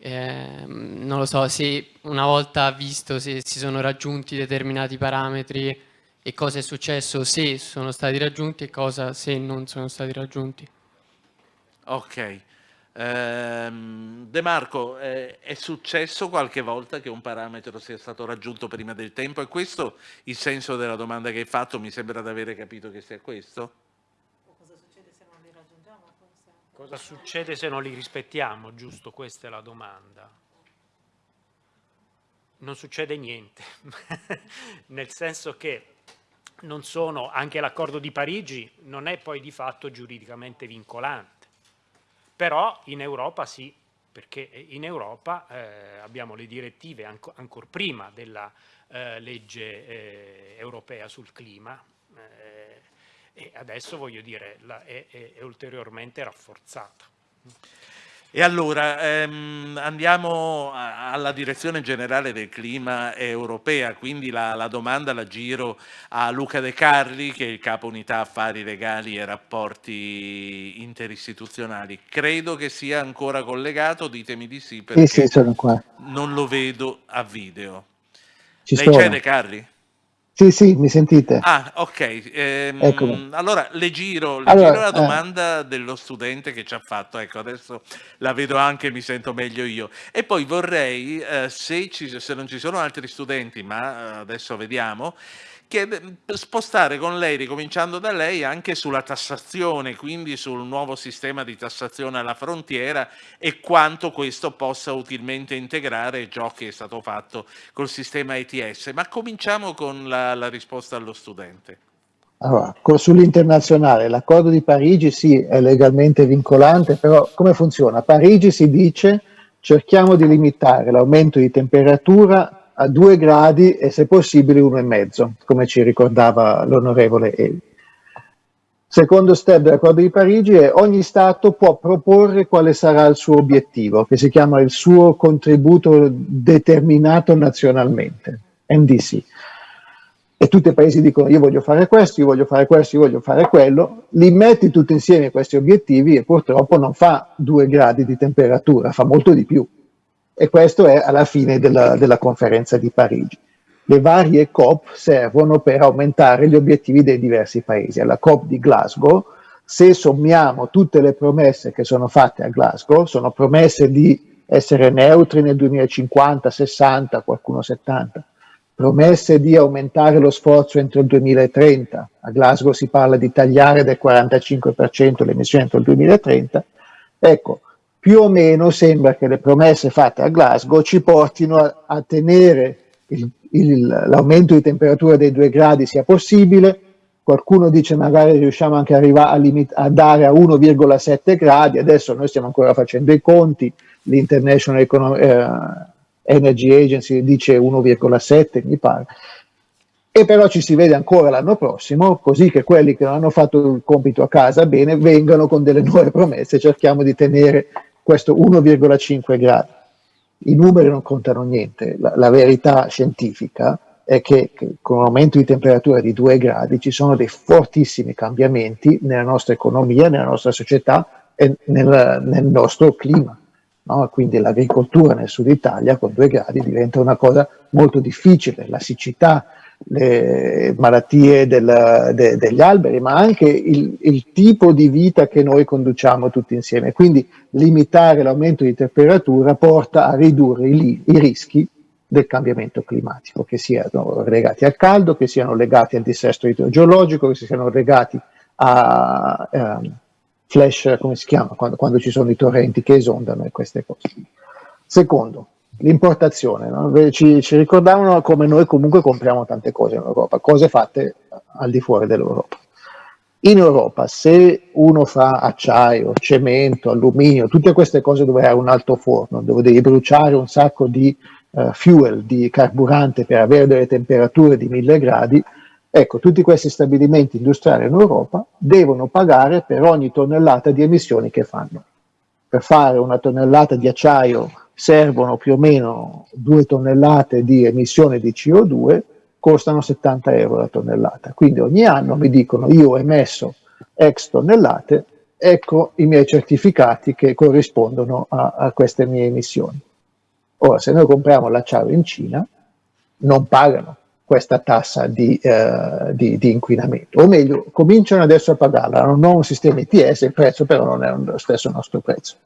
Eh, non lo so, se una volta visto se si sono raggiunti determinati parametri e cosa è successo se sono stati raggiunti e cosa se non sono stati raggiunti. Ok. Ehm, De Marco, eh, è successo qualche volta che un parametro sia stato raggiunto prima del tempo? È questo il senso della domanda che hai fatto? Mi sembra di avere capito che sia questo? Cosa succede se non li rispettiamo? Giusto, questa è la domanda. Non succede niente, <laughs> nel senso che non sono, anche l'accordo di Parigi non è poi di fatto giuridicamente vincolante, però in Europa sì, perché in Europa eh, abbiamo le direttive anco, ancora prima della eh, legge eh, europea sul clima, eh, e adesso voglio dire la, è, è, è, ulteriormente rafforzata. E allora ehm, andiamo alla direzione generale del clima europea, quindi la, la, domanda la giro a Luca De Carli che è il capo unità affari legali e rapporti interistituzionali. Credo che sia ancora collegato, ditemi di sì perché sì, sì, non lo vedo a video. Ci Lei c'è De Carli? Sì, sì, mi sentite? Ah, ok. Ehm, allora le giro, le allora, giro la eh. domanda eh. dello studente che ci ha fatto. Ecco, adesso la vedo anche, mi sento meglio io. E poi vorrei, eh, se, ci, se non ci sono altri studenti, ma eh, adesso vediamo, che spostare con lei, ricominciando da lei, anche sulla tassazione, quindi sul nuovo sistema di tassazione alla frontiera e quanto questo possa utilmente integrare ciò che è stato fatto col sistema ETS. Ma cominciamo con la, la risposta allo studente. Allora, sull'internazionale, l'accordo di Parigi sì, è legalmente vincolante, però come funziona? A Parigi si dice cerchiamo di limitare l'aumento di temperatura a due gradi e se possibile uno e mezzo, come ci ricordava l'onorevole Eli. Secondo step dell'accordo di Parigi è ogni Stato può proporre quale sarà il suo obiettivo, che si chiama il suo contributo determinato nazionalmente, NDC. E tutti i paesi dicono io voglio fare questo, io voglio fare questo, io voglio fare quello, li metti tutti insieme questi obiettivi e purtroppo non fa due gradi di temperatura, fa molto di più. E questo è alla fine della, della conferenza di Parigi le varie COP servono per aumentare gli obiettivi dei diversi paesi. Alla COP di Glasgow, se sommiamo tutte le promesse che sono fatte a Glasgow, sono promesse di essere neutri nel 2050, 60, qualcuno 70, promesse di aumentare lo sforzo entro il 2030, a Glasgow si parla di tagliare del 45% le emissioni entro il 2030, ecco, più o meno sembra che le promesse fatte a Glasgow ci portino a, a tenere l'aumento di temperatura dei due gradi sia possibile, qualcuno dice magari riusciamo anche a, a dare a 1,7 gradi, adesso noi stiamo ancora facendo i conti, l'International eh, Energy Agency dice 1,7 mi pare, e però ci si vede ancora l'anno prossimo, così che quelli che non hanno fatto il compito a casa bene vengano con delle nuove promesse, cerchiamo di tenere questo 1,5 gradi i numeri non contano niente, la, la verità scientifica è che, che, con un aumento di temperatura di 2 gradi ci sono dei fortissimi cambiamenti nella nostra economia, nella nostra società e nel, nel nostro clima. No? Quindi l'agricoltura nel sud Italia con 2 gradi diventa una cosa molto difficile, la siccità, le malattie del, de, degli alberi, ma anche il, il, tipo di vita che noi conduciamo tutti insieme. Quindi limitare l'aumento di temperatura porta a ridurre i, i rischi del cambiamento climatico, che siano legati al caldo, che siano legati al dissesto idrogeologico, che siano legati a eh, flash, come si chiama, quando, quando ci sono i torrenti che esondano e queste cose. Secondo, l'importazione, no? ci, ci, ricordavano come noi comunque compriamo tante cose in Europa, cose fatte al di fuori dell'Europa. In Europa se uno fa acciaio, cemento, alluminio, tutte queste cose dove hai un alto forno, dove devi bruciare un sacco di uh, fuel, di carburante per avere delle temperature di 1000 gradi, ecco, tutti questi stabilimenti industriali in Europa devono pagare per ogni tonnellata di emissioni che fanno. Per fare una tonnellata di acciaio servono più o meno due tonnellate di emissione di CO2, costano 70 euro la tonnellata. Quindi ogni anno mi dicono io ho emesso X tonnellate, ecco i miei certificati che corrispondono a, a queste mie emissioni. Ora, se noi compriamo l'acciaio in Cina, non pagano questa tassa di, eh, di, di, inquinamento, o meglio, cominciano adesso a pagarla, hanno un sistema ITS, il prezzo però non è lo stesso nostro prezzo.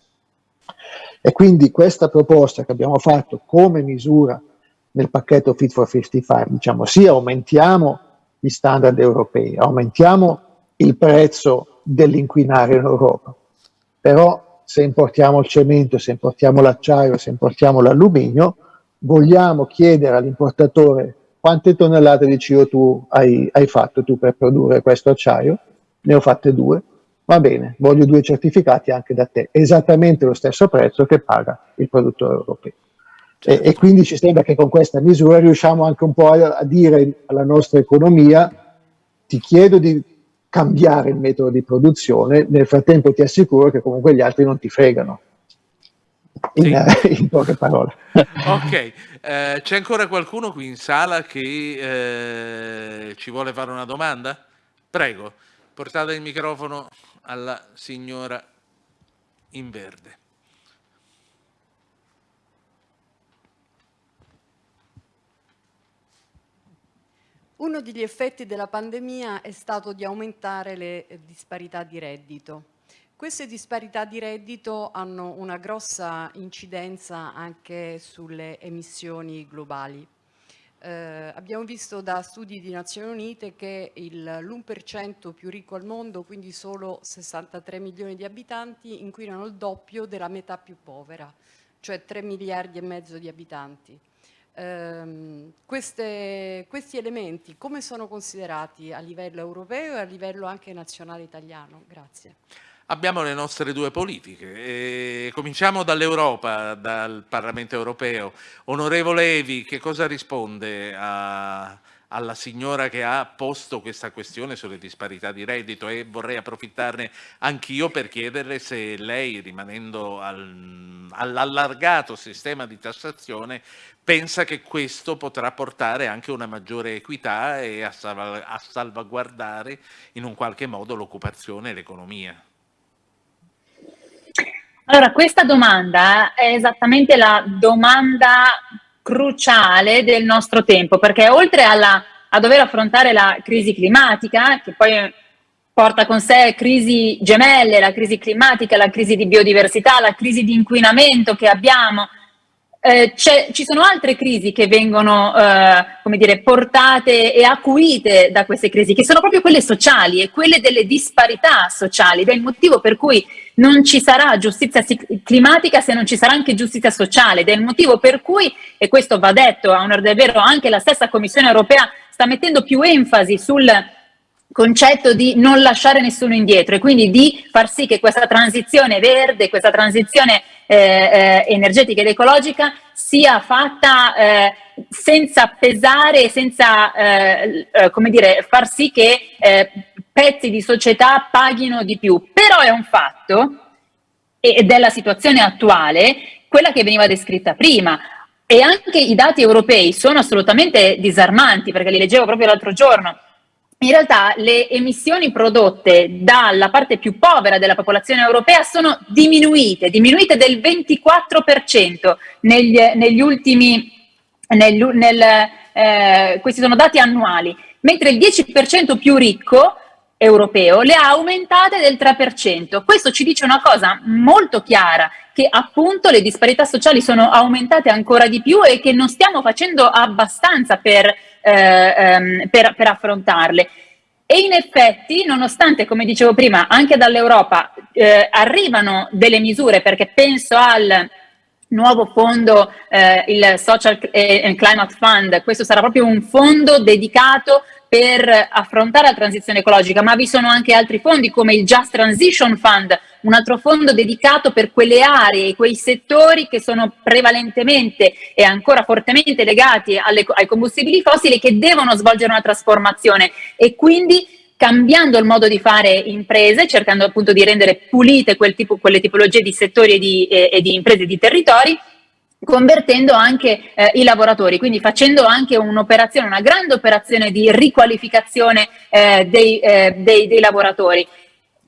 E quindi questa proposta che abbiamo fatto come misura nel pacchetto Fit for 55, diciamo, sì, aumentiamo gli standard europei, aumentiamo il prezzo dell'inquinare in Europa, però se importiamo il cemento, se importiamo l'acciaio, se importiamo l'alluminio, vogliamo chiedere all'importatore quante tonnellate di CO2 hai, hai fatto tu per produrre questo acciaio? Ne ho fatte due va bene, voglio due certificati anche da te, esattamente lo stesso prezzo che paga il produttore europeo. Certo. E, e, quindi ci sembra che con questa misura riusciamo anche un po' a, a dire alla nostra economia ti chiedo di cambiare il metodo di produzione, nel frattempo ti assicuro che comunque gli altri non ti fregano. In, sì. <laughs> in poche parole. <laughs> Ok, eh, c'è ancora qualcuno qui in sala che eh, ci vuole fare una domanda? Prego, portate il microfono alla signora in verde. Uno degli effetti della pandemia è stato di aumentare le disparità di reddito. Queste disparità di reddito hanno una grossa incidenza anche sulle emissioni globali. Eh, abbiamo visto da studi di Nazioni Unite che l'1% più ricco al mondo, quindi solo 63 milioni di abitanti, inquinano il doppio della metà più povera, cioè 3 miliardi e mezzo di abitanti. Eh, queste, questi elementi come sono considerati a livello europeo e a livello anche nazionale italiano? Grazie abbiamo le nostre due politiche. E cominciamo dall'Europa, dal Parlamento europeo. Onorevole Evi, che cosa risponde a, alla signora che ha posto questa questione sulle disparità di reddito e vorrei approfittarne anch'io per chiederle se lei, rimanendo al, all'allargato sistema di tassazione, pensa che questo potrà portare anche una maggiore equità e a, salv a salvaguardare in un qualche modo l'occupazione e l'economia. Allora, questa domanda è esattamente la domanda cruciale del nostro tempo, perché oltre alla, a dover affrontare la crisi climatica, che poi porta con sé crisi gemelle, la crisi climatica, la crisi di biodiversità, la crisi di inquinamento che abbiamo, eh, ci sono altre crisi che vengono eh, come dire, portate e acuite da queste crisi, che sono proprio quelle sociali e quelle delle disparità sociali, ed è il motivo per cui non ci sarà giustizia climatica se non ci sarà anche giustizia sociale, ed è il motivo per cui, e questo va detto a onore del vero, anche la stessa Commissione europea sta mettendo più enfasi sul concetto di non lasciare nessuno indietro e quindi di far sì che questa transizione verde, questa transizione eh, eh, energetica ed ecologica sia fatta eh, senza pesare, senza eh, eh, come dire, far sì che eh, pezzi di società paghino di più. Però è un fatto, ed è la situazione attuale, quella che veniva descritta prima, e anche i dati europei sono assolutamente disarmanti, perché li leggevo proprio l'altro giorno, in realtà le emissioni prodotte dalla parte più povera della popolazione europea sono diminuite, diminuite del 24% negli, negli ultimi, nel, nel, eh, questi sono dati annuali, mentre il 10% più ricco europeo le ha aumentate del 3%. Questo ci dice una cosa molto chiara, che appunto le disparità sociali sono aumentate ancora di più e che non stiamo facendo abbastanza per, ehm, per, per affrontarle. E in effetti, nonostante, come dicevo prima, anche dall'Europa eh, arrivano delle misure, perché penso al nuovo fondo, eh, il Social and Climate Fund, questo sarà proprio un fondo dedicato per affrontare la transizione ecologica, ma vi sono anche altri fondi come il Just Transition Fund, un altro fondo dedicato per quelle aree, quei settori che sono prevalentemente e ancora fortemente legati alle, ai combustibili fossili che devono svolgere una trasformazione e quindi cambiando il modo di fare imprese, cercando appunto di rendere pulite quel tipo, quelle tipologie di settori e di, e, e di imprese e di territori, convertendo anche eh, i lavoratori, quindi facendo anche un'operazione, una grande operazione di riqualificazione eh, dei, eh, dei, dei, lavoratori.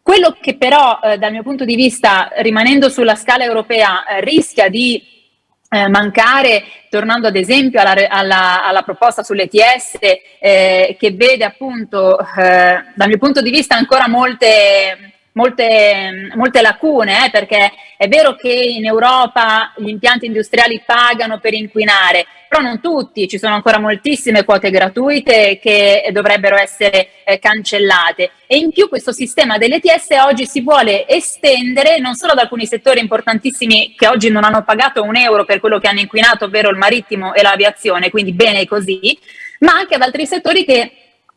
Quello che però eh, dal mio punto di vista, rimanendo sulla scala europea, eh, rischia di eh, mancare, tornando ad esempio alla, alla, alla proposta sull'ETS, che vede appunto, dal mio punto di vista, ancora molte molte, molte lacune, eh, perché è vero che in Europa gli impianti industriali pagano per inquinare, però non tutti, ci sono ancora moltissime quote gratuite che dovrebbero essere eh, cancellate. E in più questo sistema dell'ETS oggi si vuole estendere non solo ad alcuni settori importantissimi che oggi non hanno pagato un euro per quello che hanno inquinato, ovvero il marittimo e l'aviazione, quindi bene così, ma anche ad altri settori che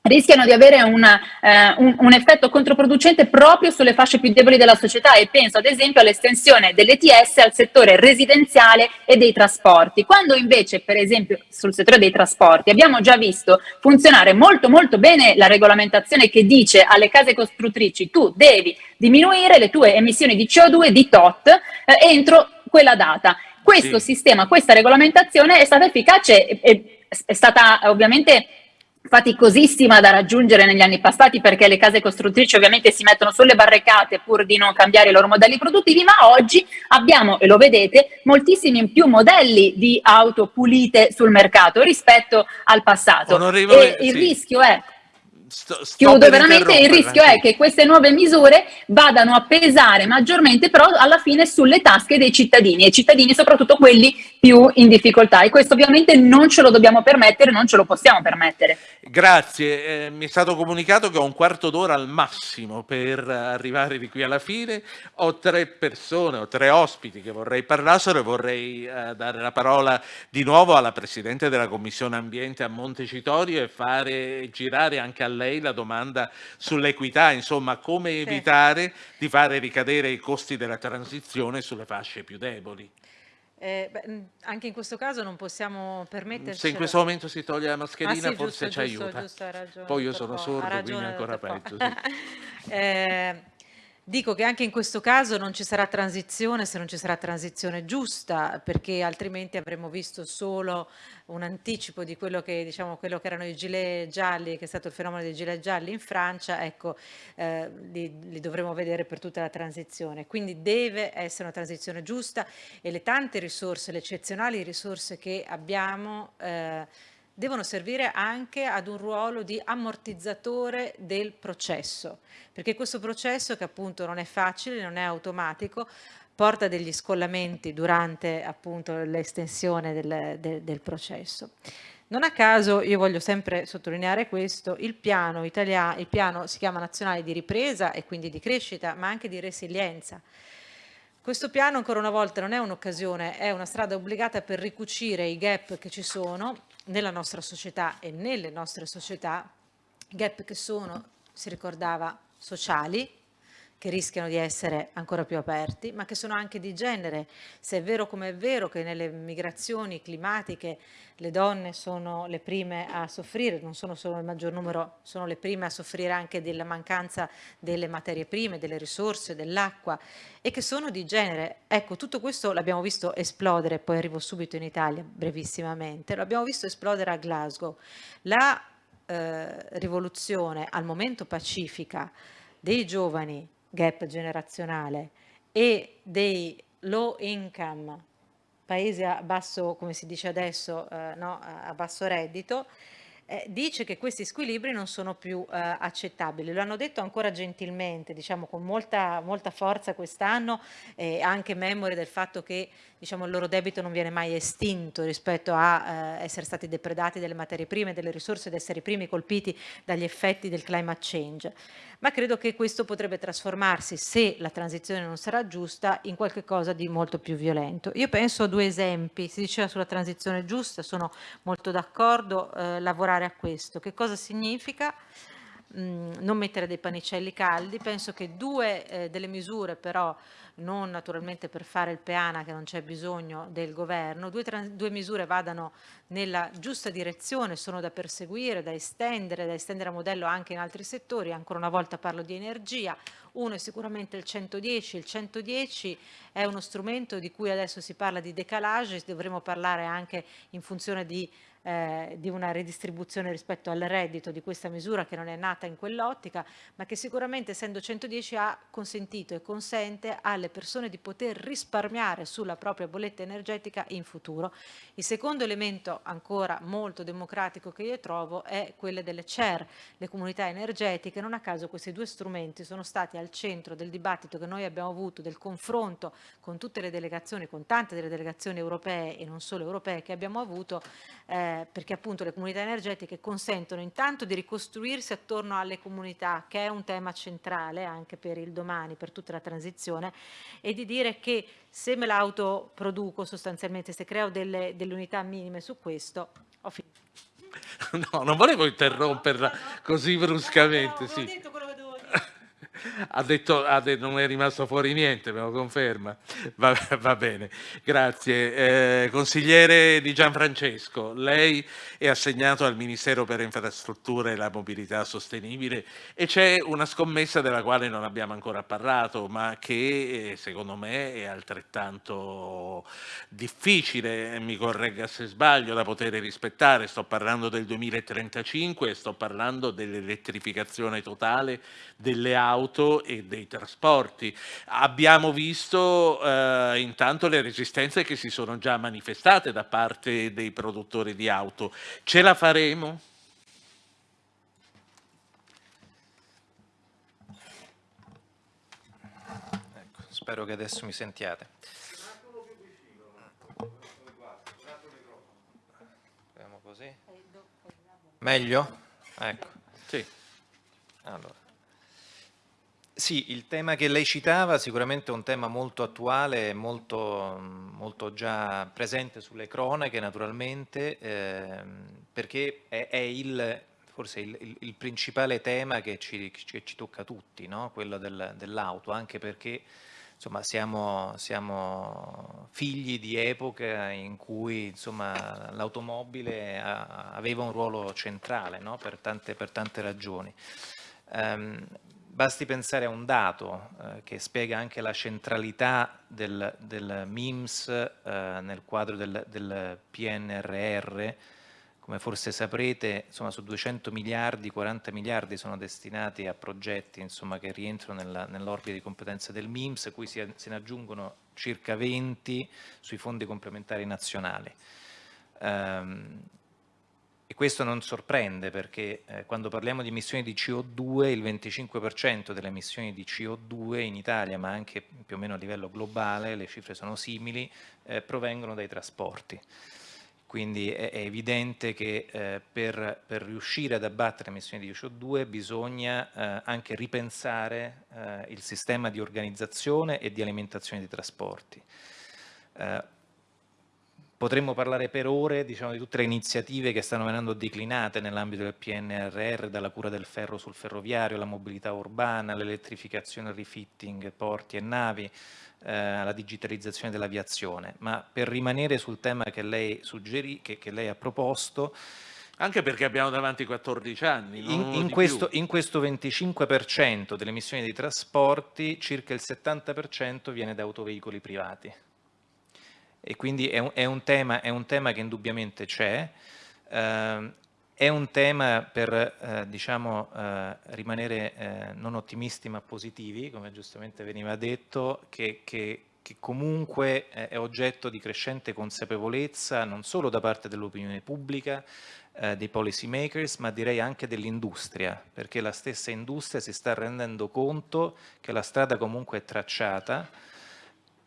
rischiano di avere una, eh, un, un, effetto controproducente proprio sulle fasce più deboli della società e penso ad esempio all'estensione dell'ETS al settore residenziale e dei trasporti, quando invece per esempio sul settore dei trasporti abbiamo già visto funzionare molto molto bene la regolamentazione che dice alle case costruttrici tu devi diminuire le tue emissioni di CO2 di tot eh, entro quella data. Questo sì. sistema, questa regolamentazione è stata efficace, è, è stata ovviamente faticosissima da raggiungere negli anni passati perché le case costruttrici ovviamente si mettono sulle barricate pur di non cambiare i loro modelli produttivi, ma oggi abbiamo, e lo vedete, moltissimi più modelli di auto pulite sul mercato rispetto al passato. E il sì. rischio è Sto, sto Chiudo veramente, il rischio è che queste nuove misure vadano a pesare maggiormente però alla fine sulle tasche dei cittadini e cittadini soprattutto quelli più in difficoltà. E questo ovviamente non ce lo dobbiamo permettere, non ce lo possiamo permettere. Grazie, eh, mi è stato comunicato che ho un quarto d'ora al massimo per arrivare di qui alla fine, ho tre persone, ho tre ospiti che vorrei parlassero e vorrei eh, dare la parola di nuovo alla Presidente della Commissione Ambiente a Montecitorio e fare girare anche a lei la domanda sull'equità, insomma come evitare di fare ricadere i costi della transizione sulle fasce più deboli. Eh, beh, anche in questo caso non possiamo permetterci... Se in questo momento si toglie la mascherina ah, sì, forse giusto, ci giusto, aiuta. Giusto, ragione, Poi io sono sordo, quindi ancora peggio. Sì. <laughs> eh, Dico che anche in questo caso non ci sarà transizione se non ci sarà transizione giusta, perché altrimenti avremmo visto solo un anticipo di quello che, diciamo, quello che erano i gilet gialli, che è stato il fenomeno dei gilet gialli in Francia, ecco, eh, li, li, dovremo vedere per tutta la transizione. Quindi deve essere una transizione giusta e le tante risorse, le eccezionali risorse che abbiamo, eh, devono servire anche ad un ruolo di ammortizzatore del processo, perché questo processo che appunto non è facile, non è automatico, porta degli scollamenti durante appunto l'estensione del, del, del processo. Non a caso, io voglio sempre sottolineare questo, il piano, italiano, il piano si chiama nazionale di ripresa e quindi di crescita, ma anche di resilienza. Questo piano ancora una volta non è un'occasione, è una strada obbligata per ricucire i gap che ci sono nella nostra società e nelle nostre società, gap che sono, si ricordava, sociali, che rischiano di essere ancora più aperti, ma che sono anche di genere. Se è vero come è vero che nelle migrazioni climatiche le donne sono le prime a soffrire, non sono solo il maggior numero, sono le prime a soffrire anche della mancanza delle materie prime, delle risorse, dell'acqua e che sono di genere. Ecco, tutto questo l'abbiamo visto esplodere, poi arrivo subito in Italia brevissimamente, l'abbiamo visto esplodere a Glasgow. La eh, rivoluzione al momento pacifica dei giovani gap generazionale e dei low income paesi a basso, come si dice adesso, eh, no, a basso reddito, eh, dice che questi squilibri non sono più eh, accettabili. Lo hanno detto ancora gentilmente, diciamo con molta, molta forza quest'anno, eh, anche memore del fatto che diciamo, il loro debito non viene mai estinto rispetto a eh, essere stati depredati delle materie prime, delle risorse ed essere i primi colpiti dagli effetti del climate change ma credo che questo potrebbe trasformarsi, se la transizione non sarà giusta, in qualcosa di molto più violento. Io penso a due esempi, si diceva sulla transizione giusta, sono molto d'accordo, eh, lavorare a questo. Che cosa significa? Mm, non mettere dei pannicelli caldi, penso che due eh, delle misure però non naturalmente per fare il peana che non c'è bisogno del governo, due, due, misure vadano nella giusta direzione, sono da perseguire, da estendere, da estendere a modello anche in altri settori, ancora una volta parlo di energia, uno è sicuramente il 110, il 110 è uno strumento di cui adesso si parla di decalage, dovremo parlare anche in funzione di eh, di una redistribuzione rispetto al reddito di questa misura che non è nata in quell'ottica, ma che sicuramente essendo 110 ha consentito e consente alle persone di poter risparmiare sulla propria bolletta energetica in futuro. Il secondo elemento ancora molto democratico che io trovo è quello delle CER, le comunità energetiche. Non a caso questi due strumenti sono stati al centro del dibattito che noi abbiamo avuto, del confronto con tutte le delegazioni, con tante delle delegazioni europee e non solo europee che abbiamo avuto, eh, perché appunto le comunità energetiche consentono intanto di ricostruirsi attorno alle comunità, che è un tema centrale anche per il domani, per tutta la transizione, e di dire che se me l'autoproduco sostanzialmente, se creo delle, delle unità minime su questo, ho finito. <laughs> No, non volevo interromperla così bruscamente. No, no, sì ha detto, ha detto, non è rimasto fuori niente, me lo conferma. Va, va bene, grazie. Eh, consigliere di Gianfrancesco, lei è assegnato al Ministero per Infrastrutture e la Mobilità Sostenibile e c'è una scommessa della quale non abbiamo ancora parlato, ma che eh, secondo me è altrettanto difficile, mi corregga se sbaglio, da poter rispettare. Sto parlando del 2035 e sto parlando dell'elettrificazione totale delle auto e dei trasporti. Abbiamo visto eh, intanto le resistenze che si sono già manifestate da parte dei produttori di auto. Ce la faremo? Ecco, spero che adesso mi sentiate. Meglio? Ecco. Sì. Allora. Sì, il tema che lei citava sicuramente è un tema molto attuale, molto, molto già presente sulle cronache naturalmente, eh, perché è, è il, forse il, il, il, principale tema che ci, che ci tocca tutti, no? quello del, dell'auto, anche perché insomma, siamo, siamo, figli di epoca in cui l'automobile aveva un ruolo centrale no? per, tante, per, tante, ragioni. Um, basti pensare a un dato eh, che spiega anche la centralità del, del MIMS eh, nel quadro del, del PNRR, come forse saprete, insomma, su 200 miliardi, 40 miliardi sono destinati a progetti insomma, che rientrano nell'orbita di competenza del MIMS, a cui si, se ne aggiungono circa 20 sui fondi complementari nazionali. Um, e questo non sorprende perché eh, quando parliamo di emissioni di CO2, il 25% delle emissioni di CO2 in Italia, ma anche più o meno a livello globale, le cifre sono simili, eh, provengono dai trasporti. Quindi è, è evidente che eh, per, per, riuscire ad abbattere le emissioni di CO2 bisogna eh, anche ripensare eh, il sistema di organizzazione e di alimentazione dei trasporti. Potremmo parlare per ore diciamo, di tutte le iniziative che stanno venendo declinate nell'ambito del PNRR, dalla cura del ferro sul ferroviario, la mobilità urbana, l'elettrificazione, il refitting, porti e navi, eh, la digitalizzazione dell'aviazione, ma per rimanere sul tema che lei, suggerì, che, che lei ha proposto, anche perché abbiamo davanti 14 anni. In, in, questo, in, questo, 25% delle emissioni dei trasporti, circa il 70% viene da autoveicoli privati. E quindi è un, è un, tema, è un tema, che indubbiamente c'è. Eh, è un tema per eh, diciamo, eh, rimanere eh, non ottimisti ma positivi, come giustamente veniva detto, che, che, che comunque è oggetto di crescente consapevolezza non solo da parte dell'opinione pubblica, eh, dei policy makers, ma direi anche dell'industria, perché la stessa industria si sta rendendo conto che la strada comunque è tracciata,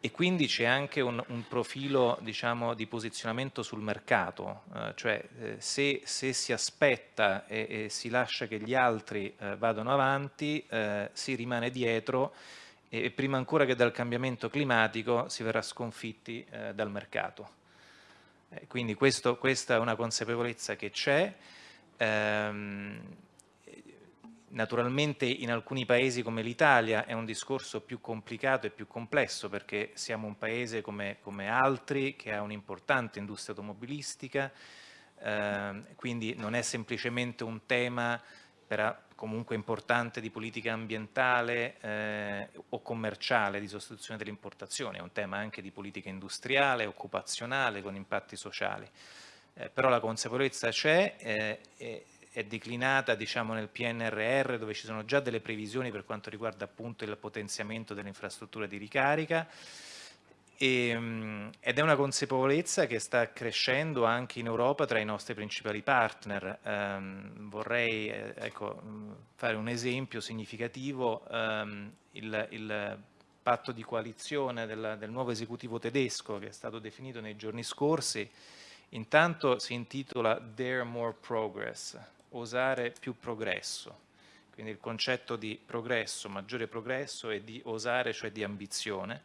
e quindi c'è anche un, un profilo diciamo, di posizionamento sul mercato, eh, cioè eh, se, se, si aspetta e, e, si lascia che gli altri eh, vadano avanti, eh, si rimane dietro e prima ancora che dal cambiamento climatico si verrà sconfitti eh, dal mercato. Eh, quindi questo, questa è una consapevolezza che c'è. Ehm, Naturalmente in alcuni paesi come l'Italia è un discorso più complicato e più complesso perché siamo un paese come, come altri che ha un'importante industria automobilistica, eh, quindi non è semplicemente un tema per, comunque importante di politica ambientale eh, o commerciale di sostituzione delle importazioni, è un tema anche di politica industriale, occupazionale con impatti sociali. Eh, però la consapevolezza c'è eh, è declinata diciamo, nel PNRR dove ci sono già delle previsioni per quanto riguarda appunto il potenziamento delle infrastrutture di ricarica. E, ehm, ed è una consapevolezza che sta crescendo anche in Europa tra i nostri principali partner. Um, vorrei eh, ecco, fare un esempio significativo, um, il, il, patto di coalizione del, del nuovo esecutivo tedesco che è stato definito nei giorni scorsi, intanto si intitola Dare More Progress, osare più progresso. Quindi il concetto di progresso, maggiore progresso e di osare, cioè di ambizione.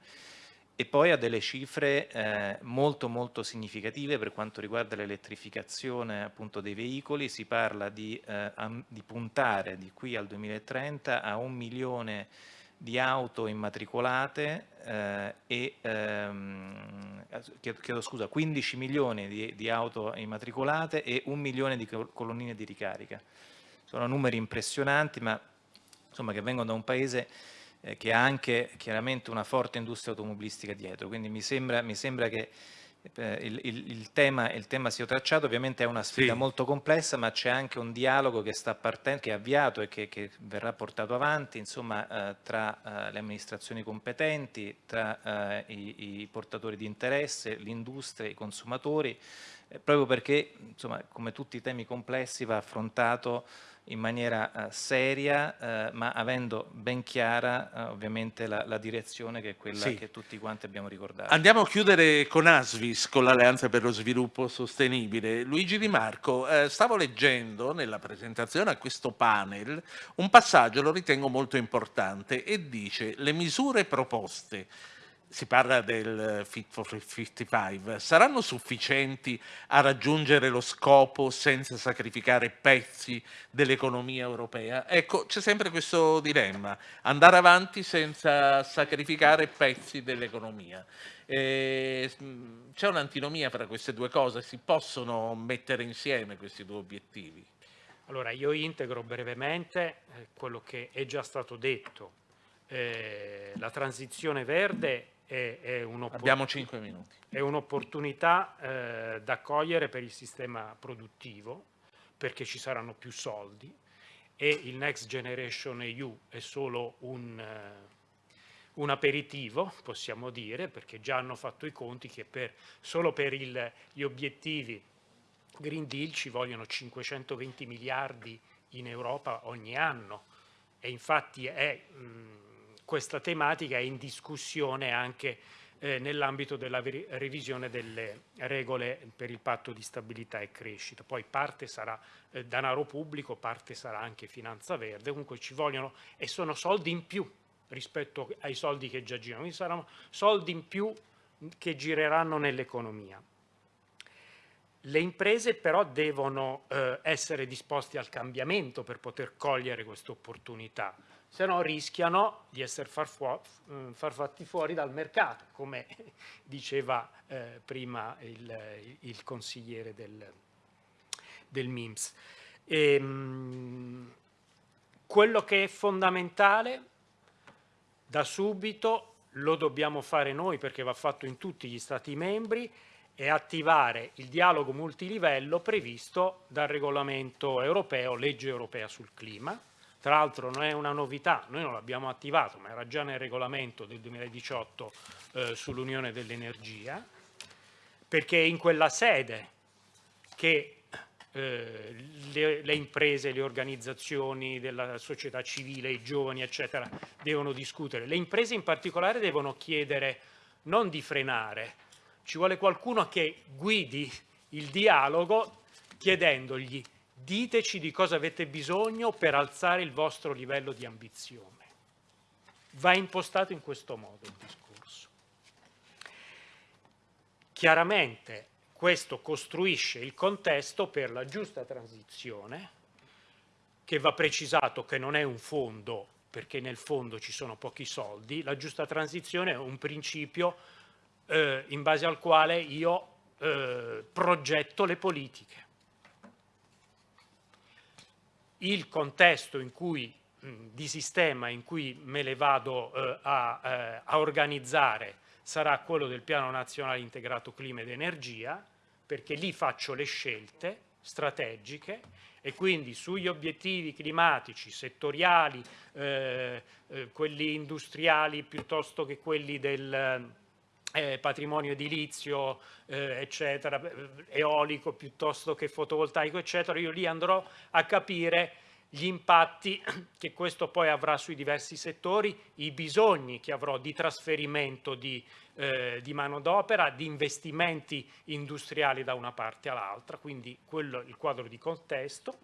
E poi ha delle cifre eh, molto molto significative per quanto riguarda l'elettrificazione appunto dei veicoli, si parla di, eh, di puntare di qui al 2030 a un milione di auto immatricolate eh, e ehm, chiedo, scusa, 15 milioni di, di, auto immatricolate e un milione di colonnine di ricarica. Sono numeri impressionanti ma insomma, che vengono da un paese eh, che ha anche chiaramente una forte industria automobilistica dietro, quindi mi sembra, mi sembra che il, il, il, tema, il, tema, sia tracciato, ovviamente è una sfida sì. molto complessa, ma c'è anche un dialogo che, sta partendo, che è avviato e che, che verrà portato avanti insomma, eh, tra eh, le amministrazioni competenti, tra eh, i, i, portatori di interesse, l'industria, i consumatori, eh, proprio perché insomma, come tutti i temi complessi va affrontato in maniera uh, seria, uh, ma avendo ben chiara uh, ovviamente la, la, direzione che è quella sì. che tutti quanti abbiamo ricordato. Andiamo a chiudere con Asvis, con l'Alleanza per lo Sviluppo Sostenibile. Luigi Di Marco, stavo leggendo nella presentazione a questo panel un passaggio, lo ritengo molto importante, e dice le misure proposte si parla del Fit for 55, saranno sufficienti a raggiungere lo scopo senza sacrificare pezzi dell'economia europea? Ecco, c'è sempre questo dilemma, andare avanti senza sacrificare pezzi dell'economia. C'è un'antinomia tra queste due cose, si possono mettere insieme questi due obiettivi? Allora, io integro brevemente eh, quello che è già stato detto. Eh, la transizione verde è, è un'opportunità un eh, da cogliere per il sistema produttivo, perché ci saranno più soldi e il Next Generation EU è solo un, uh, un aperitivo, possiamo dire, perché già hanno fatto i conti che per, solo per il, gli obiettivi Green Deal ci vogliono 520 miliardi in Europa ogni anno. E infatti è, mh, questa tematica è in discussione anche eh, nell'ambito della revisione delle regole per il patto di stabilità e crescita. Poi parte sarà eh, denaro pubblico, parte sarà anche finanza verde, comunque ci vogliono e sono soldi in più rispetto ai soldi che già girano, quindi saranno soldi in più che gireranno nell'economia. Le imprese però devono eh, essere disposte al cambiamento per poter cogliere queste opportunità, se no rischiano di essere far, mm, fatti fuori dal mercato, come <laughs> diceva eh, prima il, il, consigliere del, del MIMS. E, ehm, quello che è fondamentale da subito lo dobbiamo fare noi perché va fatto in tutti gli Stati membri e attivare il dialogo multilivello previsto dal regolamento europeo, legge europea sul clima. Tra l'altro non è una novità, noi non l'abbiamo attivato, ma era già nel regolamento del 2018 eh, sull'Unione dell'Energia, perché è in quella sede che eh, le, le, imprese, le organizzazioni della società civile, i giovani, eccetera, devono discutere. Le imprese in particolare devono chiedere non di frenare, ci vuole qualcuno che guidi il dialogo chiedendogli diteci di cosa avete bisogno per alzare il vostro livello di ambizione. Va impostato in questo modo il discorso. Chiaramente questo costruisce il contesto per la giusta transizione, che va precisato che non è un fondo, perché nel fondo ci sono pochi soldi, la giusta transizione è un principio eh, in base al quale io eh, progetto le politiche. Il contesto in cui, mh, di sistema in cui me le vado eh, a, eh, a organizzare sarà quello del Piano Nazionale Integrato Clima ed Energia, perché lì faccio le scelte strategiche e quindi sugli obiettivi climatici, settoriali, eh, eh, quelli industriali piuttosto che quelli del, eh, patrimonio edilizio, eh, eccetera, eolico piuttosto che fotovoltaico, eccetera, io lì andrò a capire gli impatti <clears throat> che questo poi avrà sui diversi settori, i bisogni che avrò di trasferimento di, eh, di manodopera, di investimenti industriali da una parte all'altra, quindi quello il quadro di contesto.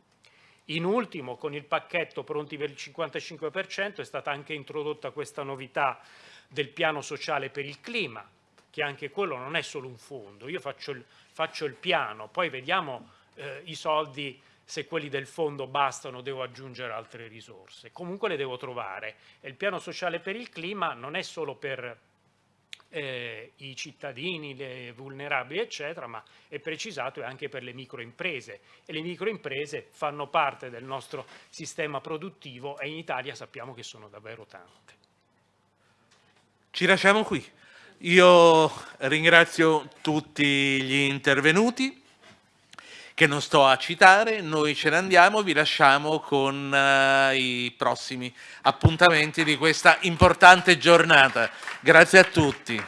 In ultimo, con il pacchetto pronti per il 55% è stata anche introdotta questa novità del piano sociale per il clima, che anche quello non è solo un fondo, io faccio il, faccio il piano, poi vediamo eh, i soldi, se quelli del fondo bastano devo aggiungere altre risorse, comunque le devo trovare e il piano sociale per il clima non è solo per eh, i cittadini, le vulnerabili eccetera, ma è precisato anche per le microimprese e le microimprese fanno parte del nostro sistema produttivo e in Italia sappiamo che sono davvero tante. Ci lasciamo qui. Io ringrazio tutti gli intervenuti che non sto a citare, noi ce ne andiamo, vi lasciamo con uh, i prossimi appuntamenti di questa importante giornata. Grazie a tutti.